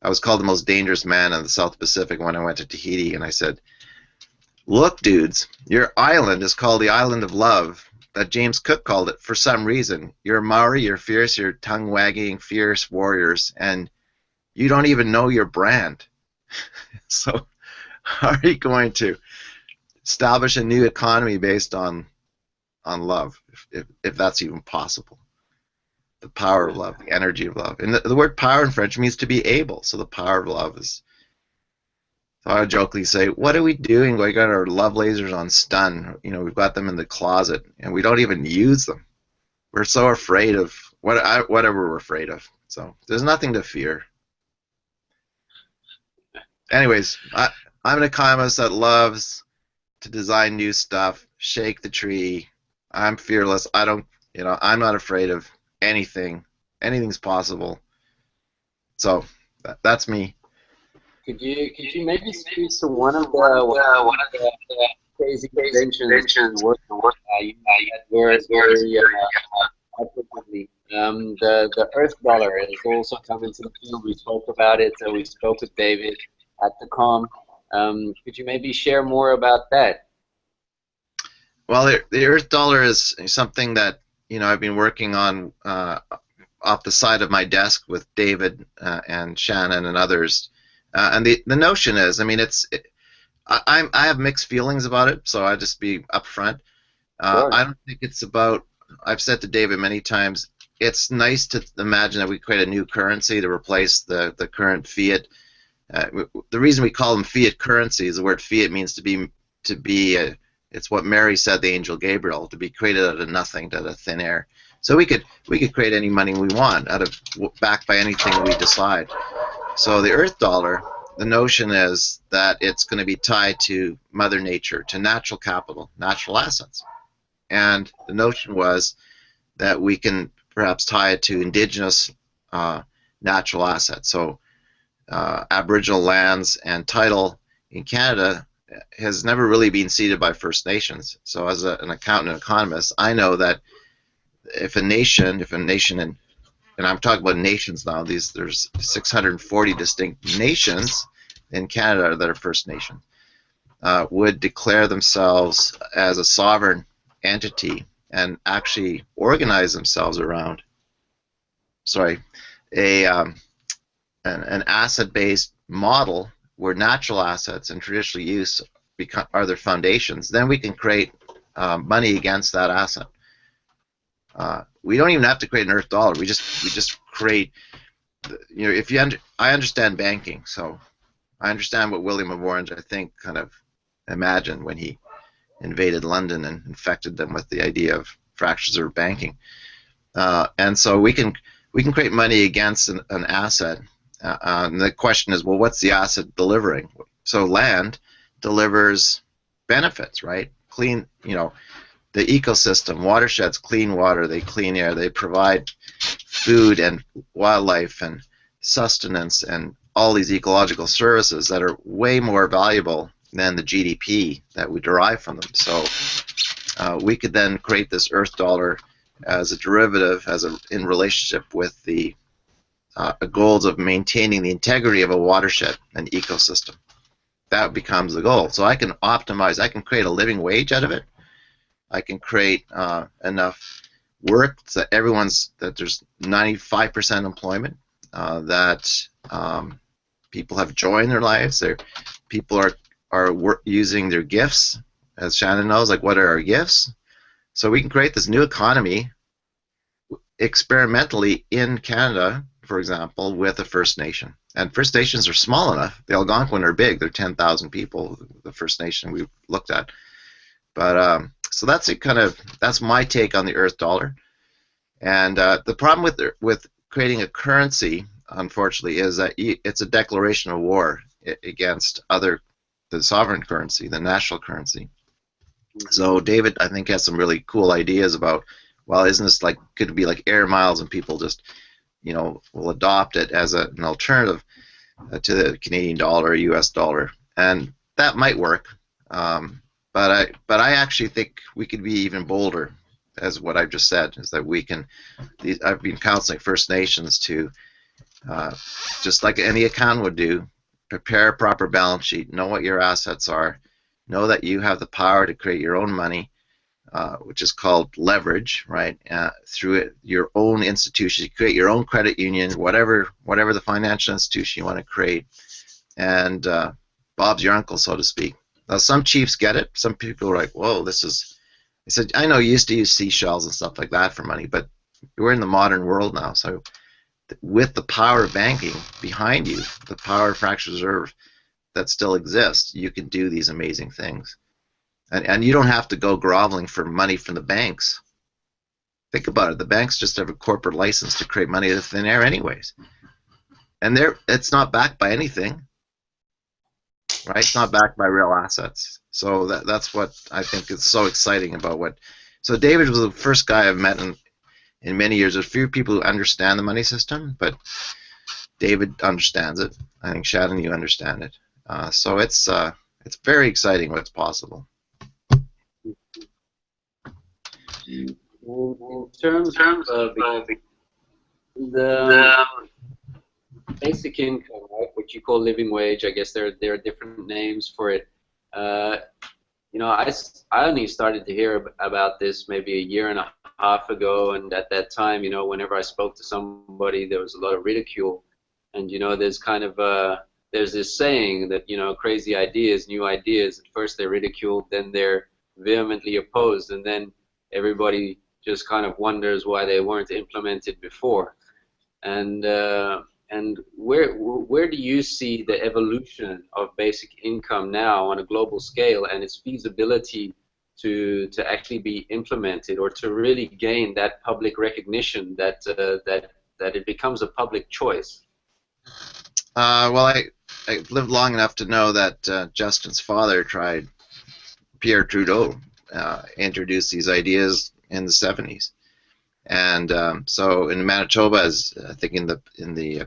I was called the most dangerous man in the South Pacific when I went to Tahiti, and I said, "Look, dudes, your island is called the Island of Love." That James Cook called it for some reason. You're Maori, you're fierce, you're tongue-wagging, fierce warriors, and you don't even know your brand. so, how are you going to establish a new economy based on on love, if, if, if that's even possible? the power of love, the energy of love. And the, the, word power in French means to be able. So the power of love is. So I would jokingly say, what are we doing? We got our love lasers on stun. You know, we've got them in the closet, and we don't even use them. We're so afraid of what whatever we're afraid of. So there's nothing to fear. Anyways, I, I'm an economist that loves to design new stuff, shake the tree. I'm fearless. I don't, you know, I'm not afraid of anything. Anything's possible. So that, that's me. Could you could you maybe speak to one of the uh, one of the crazy inventions work work, uh, you had very very uh, um, the the Earth dollar is also coming to the field. We spoke about it. Uh, we spoke with David at the com. Um, could you maybe share more about that? Well, the, the Earth dollar is something that you know, I've been working on uh, off the side of my desk with David uh, and Shannon and others. Uh, and the the notion is, I mean, it's it, I I have mixed feelings about it, so I'll just be upfront. Uh, I don't think it's about. I've said to David many times, it's nice to imagine that we create a new currency to replace the the current fiat. Uh, the reason we call them fiat currencies, the word fiat means to be to be a, It's what Mary said, the angel Gabriel, to be created out of nothing, out of thin air. So we could we could create any money we want out of backed by anything we decide. So the Earth dollar, the notion is that it's going to be tied to Mother Nature, to natural capital, natural assets, and the notion was that we can perhaps tie it to indigenous uh, natural assets. So uh, Aboriginal lands and title in Canada has never really been ceded by First Nations. So as a, an accountant and economist, I know that if a nation, if a nation, and I'm talking about nations now. These there's 640 distinct nations in Canada that are First Nation, uh, would declare themselves as a sovereign entity and actually organize themselves around, sorry, a um, an, an asset-based model where natural assets and traditional use become, are their foundations, then we can create um, money against that asset. Uh, we don't even have to create an Earth dollar. We just we just create. You know, if you under, I understand banking, so I understand what William of Orange I think kind of imagined when he invaded London and infected them with the idea of fractional reserve banking. Uh, and so we can we can create money against an, an asset. Uh, and the question is, well, what's the asset delivering? So land delivers benefits, right? Clean, you know, the ecosystem, watersheds, clean water, they clean air, they provide food and wildlife and sustenance and all these ecological services that are way more valuable than the GDP that we derive from them. So uh, we could then create this Earth dollar as a derivative, as a in relationship with the uh, goals of maintaining the integrity of a watershed and ecosystem. That becomes the goal. So I can optimize. I can create a living wage out of it. I can create uh, enough work that everyone's that there's 95% employment. Uh, that um, people have joy in their lives. People are are using their gifts, as Shannon knows. Like, what are our gifts? So we can create this new economy experimentally in Canada, for example, with a First Nation. And First Nations are small enough. The Algonquin are big. They're 10,000 people. The First Nation we looked at. But um, so that's it. Kind of that's my take on the Earth dollar. And uh, the problem with with creating a currency, unfortunately, is that it's a declaration of war against other the sovereign currency, the national currency. So David, I think, has some really cool ideas about, well, isn't this like could it be like air miles and people just, you know, will adopt it as a, an alternative uh, to the Canadian dollar, U.S. dollar, and that might work. Um, but I, but I actually think we could be even bolder, as what I've just said, is that we can. These, I've been counseling First Nations to, uh, just like any account would do, prepare a proper balance sheet, know what your assets are, know that you have the power to create your own money, uh, which is called leverage, right? Uh, through it, your own institution, you create your own credit union, whatever, whatever the financial institution you want to create, and uh, Bob's your uncle, so to speak. Now, some chiefs get it. Some people are like, "Whoa, this is." I said, "I know you used to use seashells and stuff like that for money, but we're in the modern world now. So, with the power of banking behind you, the power of fractional reserve that still exists, you can do these amazing things. And, and you don't have to go groveling for money from the banks. Think about it. The banks just have a corporate license to create money out of thin air, anyways. And they're, it's not backed by anything right? It's not backed by real assets. So that that's what I think is so exciting about what. So David was the first guy I've met in in many years. There's a few people who understand the money system, but David understands it. I think Shannon, you understand it. Uh, so it's uh, it's very exciting what's possible. In terms of uh, the basic income, right, what you call living wage, I guess there there are different names for it. Uh, you know, I, I only started to hear about this maybe a year and a half ago, and at that time, you know, whenever I spoke to somebody, there was a lot of ridicule, and you know, there's kind of uh, there's this saying that you know, crazy ideas, new ideas. At first they're ridiculed, then they're vehemently opposed, and then everybody just kind of wonders why they weren't implemented before. And uh, and where where do you see the evolution of basic income now on a global scale and its feasibility to to actually be implemented or to really gain that public recognition that uh, that that it becomes a public choice? Uh, well, I I lived long enough to know that uh, Justin's father tried. Pierre Trudeau uh, introduced these ideas in the 70s, and um, so in Manitoba, as I think in the in the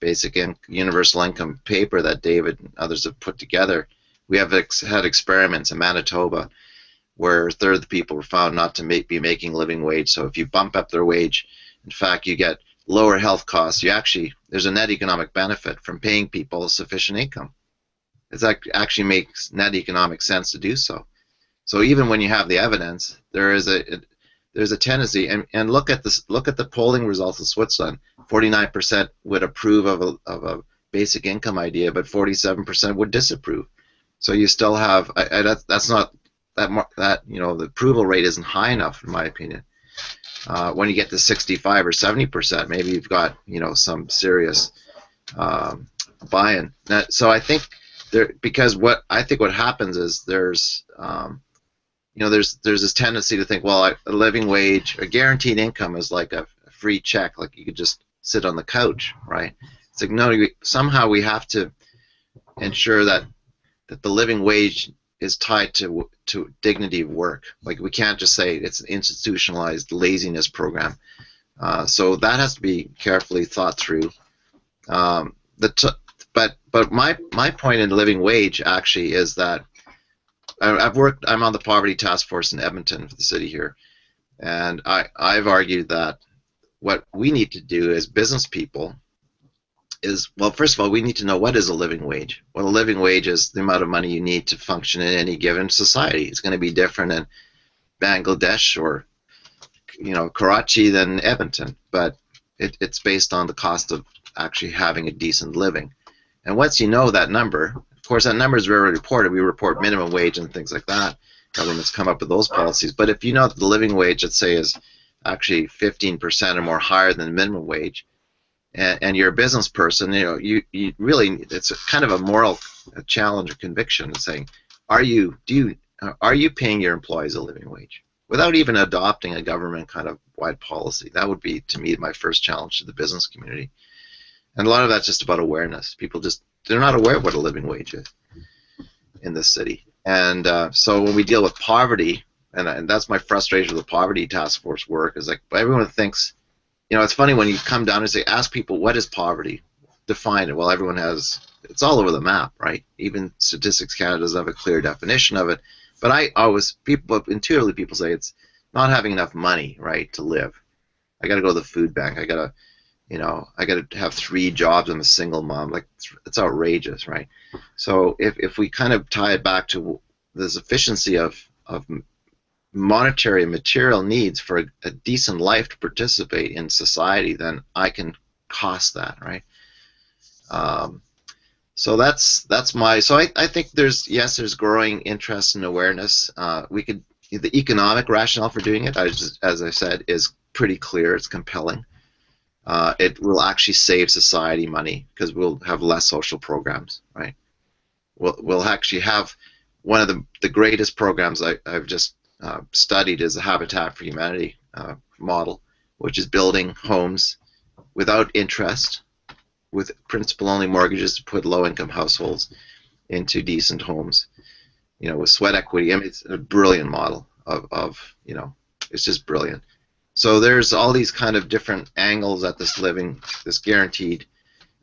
basic in universal income paper that David and others have put together, we have ex had experiments in Manitoba where a third of the people were found not to make, be making living wage. So if you bump up their wage, in fact, you get lower health costs. You actually there's a net economic benefit from paying people sufficient income. It actually makes net economic sense to do so. So even when you have the evidence, there is a there's a tendency, and, and look at this look at the polling results of Switzerland. 49% would approve of a, of a basic income idea, but 47% would disapprove. So you still have I, I, that's, that's not that that you know the approval rate isn't high enough in my opinion. Uh, when you get to 65 or 70 percent, maybe you've got you know some serious um, buy-in. so I think there because what I think what happens is there's um, you know there's there's this tendency to think well a living wage a guaranteed income is like a free check like you could just sit on the couch right it's like no we, somehow we have to ensure that that the living wage is tied to to dignity of work. Like we can't just say it's an institutionalized laziness program. Uh, so that has to be carefully thought through. Um, the but but my my point in living wage actually is that I've worked. I'm on the poverty task force in Edmonton for the city here, and I I've argued that what we need to do as business people is well, first of all, we need to know what is a living wage. Well, a living wage is the amount of money you need to function in any given society. It's going to be different in Bangladesh or you know Karachi than Edmonton, but it, it's based on the cost of actually having a decent living. And once you know that number, course, that number is rarely reported. We report minimum wage and things like that. Governments come up with those policies. But if you know that the living wage, let's say, is actually 15% or more higher than the minimum wage, and, and you're a business person, you know, you, you really it's a kind of a moral challenge or conviction saying, are you do you are you paying your employees a living wage without even adopting a government kind of wide policy? That would be to me my first challenge to the business community, and a lot of that's just about awareness. People just they're not aware of what a living wage is in this city, and uh, so when we deal with poverty, and, and that's my frustration with the poverty task force work is like everyone thinks you know, it's funny when you come down and say, ask people, what is poverty? Define it. Well, everyone has, it's all over the map, right? Even Statistics Canada doesn't have a clear definition of it. But I always, people, intuitively, people say it's not having enough money, right, to live. I got to go to the food bank. I got to, you know, I got to have three jobs. I'm a single mom. Like, it's outrageous, right? So if, if we kind of tie it back to this efficiency of, of monetary and material needs for a, a, decent life to participate in society, then I can cost that, right? Um, so that's that's my so I, I think there's yes there's growing interest and awareness. Uh, we could the economic rationale for doing it, as, as I said, is pretty clear. It's compelling. Uh, it will actually save society money because we'll have less social programs, right? We'll, we'll actually have one of the, the greatest programs I, I've just uh, studied is the Habitat for Humanity uh, model, which is building homes without interest, with principal-only mortgages to put low-income households into decent homes. You know, with sweat equity. I mean, it's a brilliant model of, of you know, it's just brilliant. So there's all these kind of different angles at this living, this guaranteed.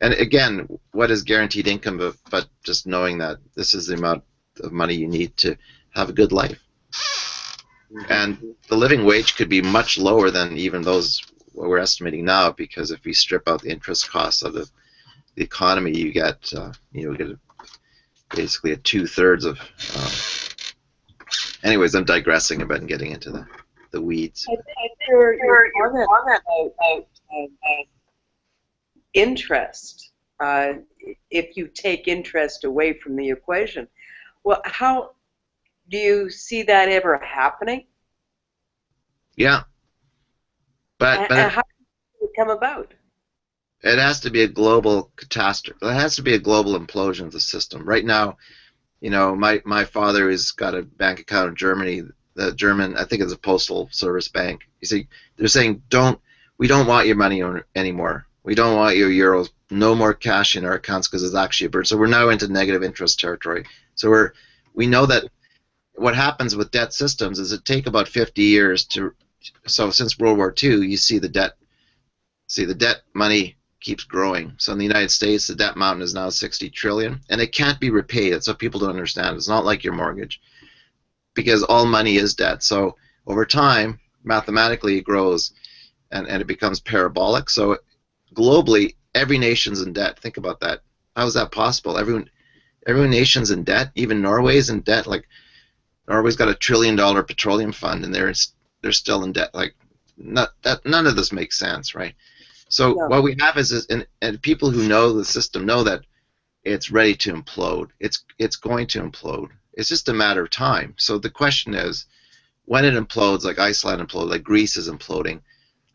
And again, what is guaranteed income but, but just knowing that this is the amount of money you need to have a good life and the living wage could be much lower than even those what we're estimating now because if we strip out the interest costs of the, economy, you get uh, you know get a, basically a two thirds of. Uh, anyways, I'm digressing about and getting into the the weeds. I think your, your comment about, about interest, uh, if you take interest away from the equation, well, how do you see that ever happening? Yeah. But, but how does it come about? It has to be a global catastrophe. It has to be a global implosion of the system. Right now, you know, my, my father has got a bank account in Germany. The German, I think it's a postal service bank. You see, they're saying, don't, we don't want your money anymore. We don't want your euros. No more cash in our accounts because it's actually a burden. So we're now into negative interest territory. So we're, we know that what happens with debt systems is it take about 50 years to, so since World War II, you see the debt, see the debt money keeps growing. So in the United States, the debt mountain is now 60 trillion, and it can't be repaid. That's what people don't understand. It's not like your mortgage because all money is debt. So over time, mathematically, it grows and, and it becomes parabolic. So globally, every nation's in debt. Think about that. How is that possible? Everyone, every nation's in debt. Even Norway's in debt. Like Norway's got a trillion dollar petroleum fund, and they're they're still in debt. Like not that none of this makes sense, right? So no. what we have is, is and, and people who know the system know that it's ready to implode. It's it's going to implode. It's just a matter of time. So the question is, when it implodes, like Iceland imploded, like Greece is imploding,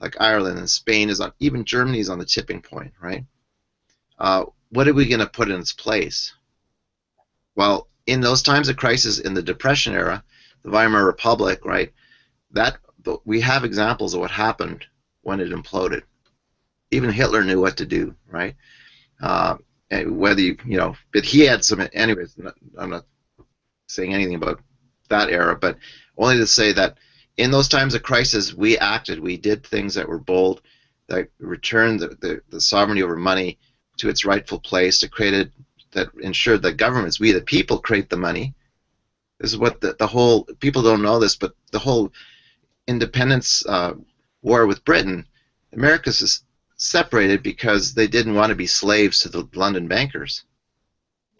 like Ireland and Spain is on, even Germany is on the tipping point, right? Uh, what are we going to put in its place? Well, in those times of crisis, in the Depression era, the Weimar Republic, right? That we have examples of what happened when it imploded. Even Hitler knew what to do, right? Uh, whether you, you know, but he had some. Anyways, I'm not saying anything about that era, but only to say that in those times of crisis, we acted. We did things that were bold, that returned the, the, the sovereignty over money to its rightful place, that created, that ensured that governments, we the people, create the money. This is what the, the whole, people don't know this, but the whole independence uh, war with Britain, America's is separated because they didn't want to be slaves to the London bankers.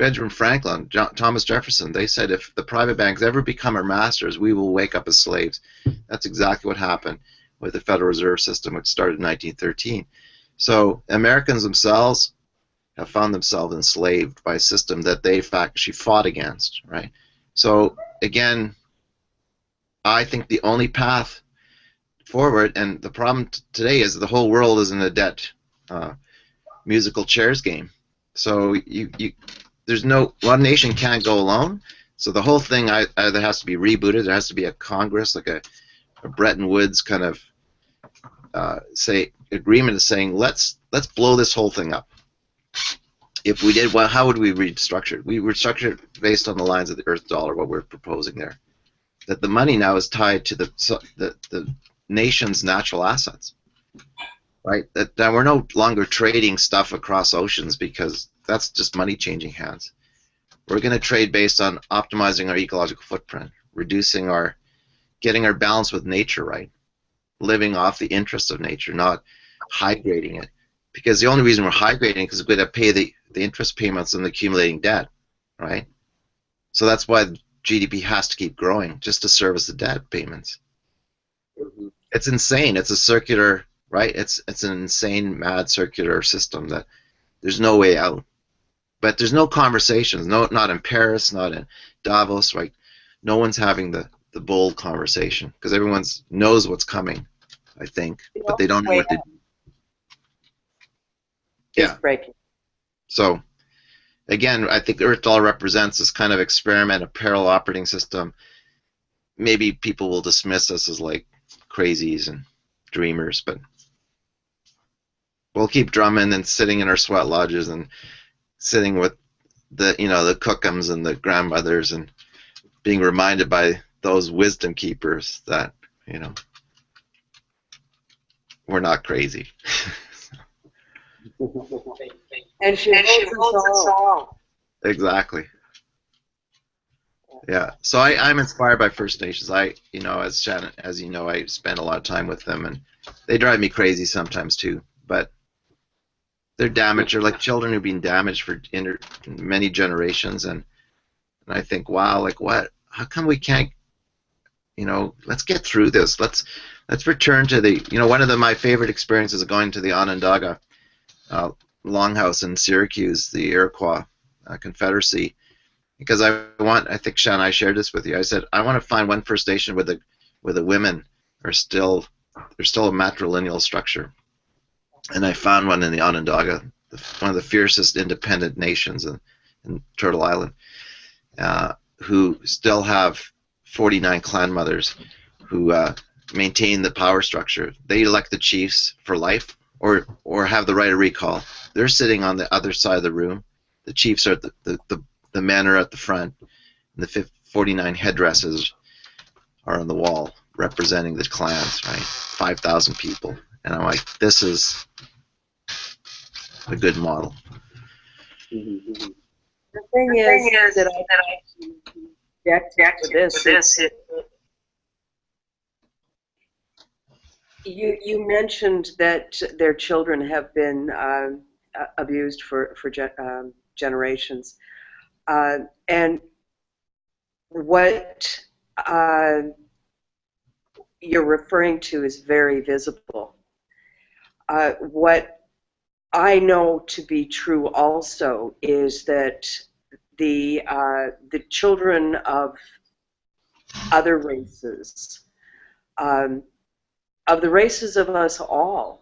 Benjamin Franklin, John, Thomas Jefferson, they said if the private banks ever become our masters, we will wake up as slaves. That's exactly what happened with the Federal Reserve System, which started in 1913. So Americans themselves have found themselves enslaved by a system that they actually fought against, right? So again, I think the only path forward, and the problem today is the whole world is in a debt uh, musical chairs game. So you, you there's no one nation can't go alone. So the whole thing either has to be rebooted. There has to be a Congress, like a, a Bretton Woods kind of uh, say agreement, saying let's let's blow this whole thing up. If we did, well, how would we restructure it? We restructure it based on the lines of the Earth dollar. What we're proposing there, that the money now is tied to the the, the nation's natural assets, right? That, that we're no longer trading stuff across oceans because that's just money changing hands. We're going to trade based on optimizing our ecological footprint, reducing our, getting our balance with nature right, living off the interest of nature, not high grading it. Because the only reason we're high grading is because we're going to pay the, the interest payments on the accumulating debt, right? So that's why GDP has to keep growing just to service the debt payments. Mm-hmm. It's insane. It's a circular, right? It's it's an insane, mad circular system that there's no way out. But there's no conversations, no, not in Paris, not in Davos, right? No one's having the, the bold conversation because everyone knows what's coming, I think, but they don't know what to do. Yeah. breaking. So, again, I think Earth Dollar represents this kind of experiment, a parallel operating system. Maybe people will dismiss us as like crazies and dreamers, but we'll keep drumming and sitting in our sweat lodges and sitting with the you know the cookums and the grandmothers and being reminded by those wisdom keepers that you know we're not crazy. and she holds us all. Exactly. Yeah. So I, I'm inspired by First Nations. I, you know, as Shannon, as you know, I spend a lot of time with them, and they drive me crazy sometimes too. But they're damaged. They're like children who've been damaged for inter- many generations, and and I think, wow, like what? How come we can't? You know, let's get through this. Let's let's return to the. You know, one of the, my favorite experiences of going to the Onondaga uh, Longhouse in Syracuse, the Iroquois uh, Confederacy, because I want. I think Sean, I shared this with you. I said I want to find one First Nation where the where the women are still there's still a matrilineal structure and I found one in the Onondaga, one of the fiercest independent nations in, in Turtle Island, uh, who still have 49 clan mothers who uh, maintain the power structure. They elect the chiefs for life or, or have the right of recall. They're sitting on the other side of the room. The chiefs are the, the, the, the men are at the front. And the 49 headdresses are on the wall representing the clans, right? 5,000 people. And I'm like, this is a good model. The thing is that I object to this. is- You you mentioned that their children have been uh, abused for for ge- um, generations, uh, and what uh, you're referring to is very visible. Uh, what I know to be true also is that the uh, the children of other races, um, of the races of us all,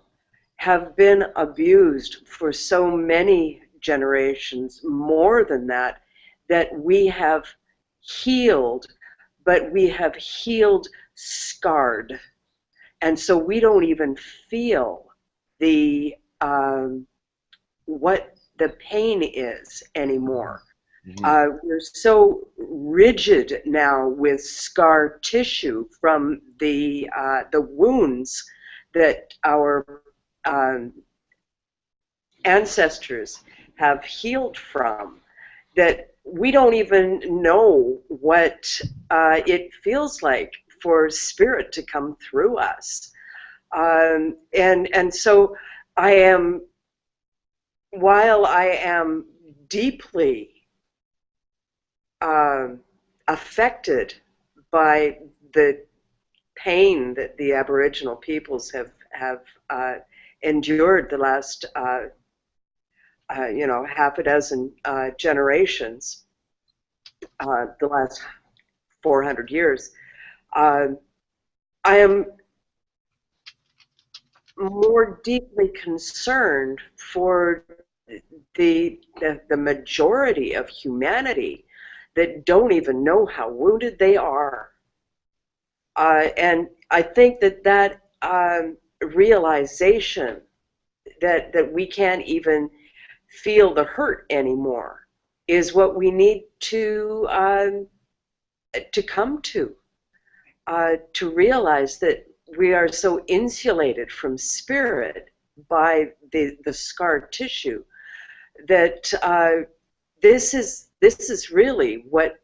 have been abused for so many generations, more than that, that we have healed, but we have healed scarred. And so we don't even feel the um, what the pain is anymore. Mhm. Uh, we're so rigid now with scar tissue from the uh, the wounds that our um, ancestors have healed from that we don't even know what uh, it feels like for spirit to come through us um, and and so I am while I am deeply um, affected by the pain that the Aboriginal peoples have have uh, endured the last uh, uh, you know half a dozen uh, generations, uh, the last 400 years. Um I am more deeply concerned for the, the the majority of humanity that don't even know how wounded they are. Uh, and I think that that um, realization that that we can't even feel the hurt anymore is what we need to um, to come to uh, to realize that we are so insulated from spirit by the the scar tissue that uh, this is this is really what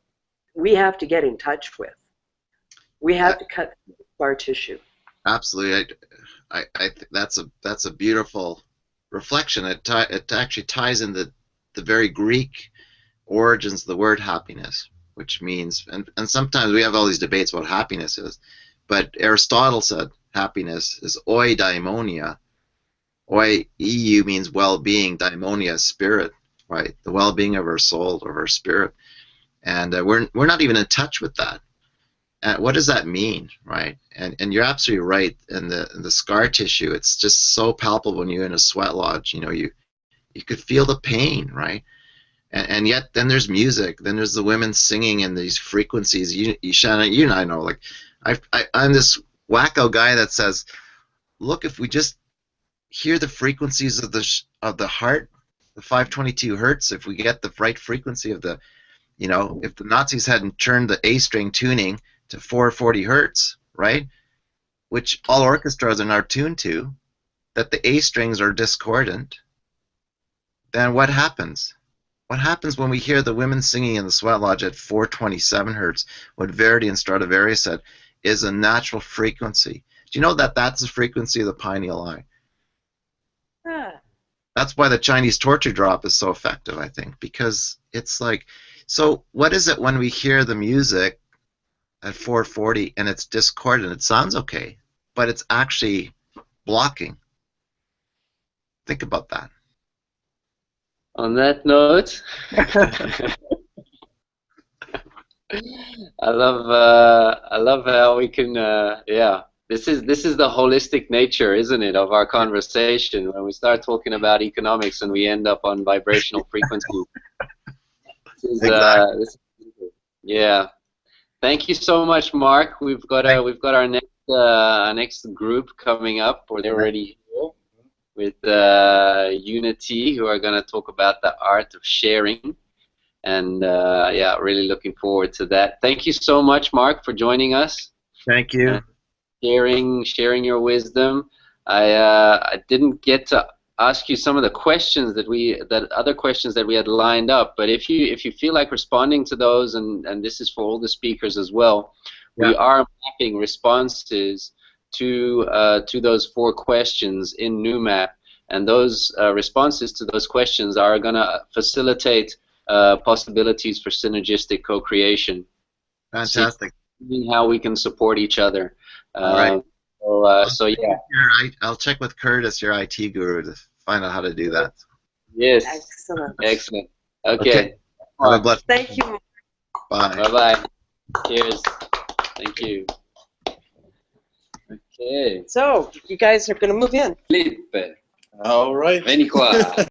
we have to get in touch with. We have to cut scar tissue. Absolutely, I, I, I th- that's a that's a beautiful reflection. It it actually ties the the very Greek origins of the word happiness, which means and and sometimes we have all these debates about happiness is, but Aristotle said happiness is eudaimonia. Oi eu means well-being, daimonia spirit, right? The well-being of our soul, of our spirit, and uh, we're we're not even in touch with that. And what does that mean, right? And and you're absolutely right. And the the scar tissue, it's just so palpable when you're in a sweat lodge. You know, you you could feel the pain, right? And, and yet then there's music. Then there's the women singing in these frequencies. You, you Shannon, you and I know. Like, I, I I'm this wacko guy that says, look, if we just hear the frequencies of the sh- of the heart, the 522 hertz, if we get the right frequency of the, you know, if the Nazis hadn't turned the A string tuning to 440 hertz, right? Which all orchestras are now tuned to, that the A strings are discordant, then what happens? What happens when we hear the women singing in the sweat lodge at 427 hertz? What Verdi and Stradivarius said is a natural frequency. Do you know that that's the frequency of the pineal eye? Ah, That's why the Chinese torture drop is so effective, I think, because it's like, so what is it when we hear the music at 440 and it's discordant? It sounds okay, but it's actually blocking. Think about that. On that note, I love uh, I love how we can uh, yeah. This is this is the holistic nature, isn't it, of our conversation? When we start talking about economics and we end up on vibrational frequency. This is, uh, this yeah. thank you so much, Mark. We've got a, we've got our next uh, our next group coming up, or they're already here with uh, Unity, who are going to talk about the art of sharing. And uh, yeah, really looking forward to that. Thank you so much, Mark, for joining us, Thank you. sharing sharing your wisdom. I uh, I didn't get to ask you some of the questions that we that other questions that we had lined up, but if you if you feel like responding to those, and and this is for all the speakers as well, we are mapping responses to uh, to those four questions in NewMap, and those uh, responses to those questions are going to facilitate uh, possibilities for synergistic co-creation, Fantastic. seeing how we can support each other. All right. Uh, so, uh, so yeah, Your I- I'll check with Curtis, your IT guru, to find out how to do that. yes, Excellent. excellent. Okay, Okay. Have a blessed Thank you. bye. bye bye. Cheers. Thank you. Okay, So, you guys are going to move in. Felipe, All right. veni qua.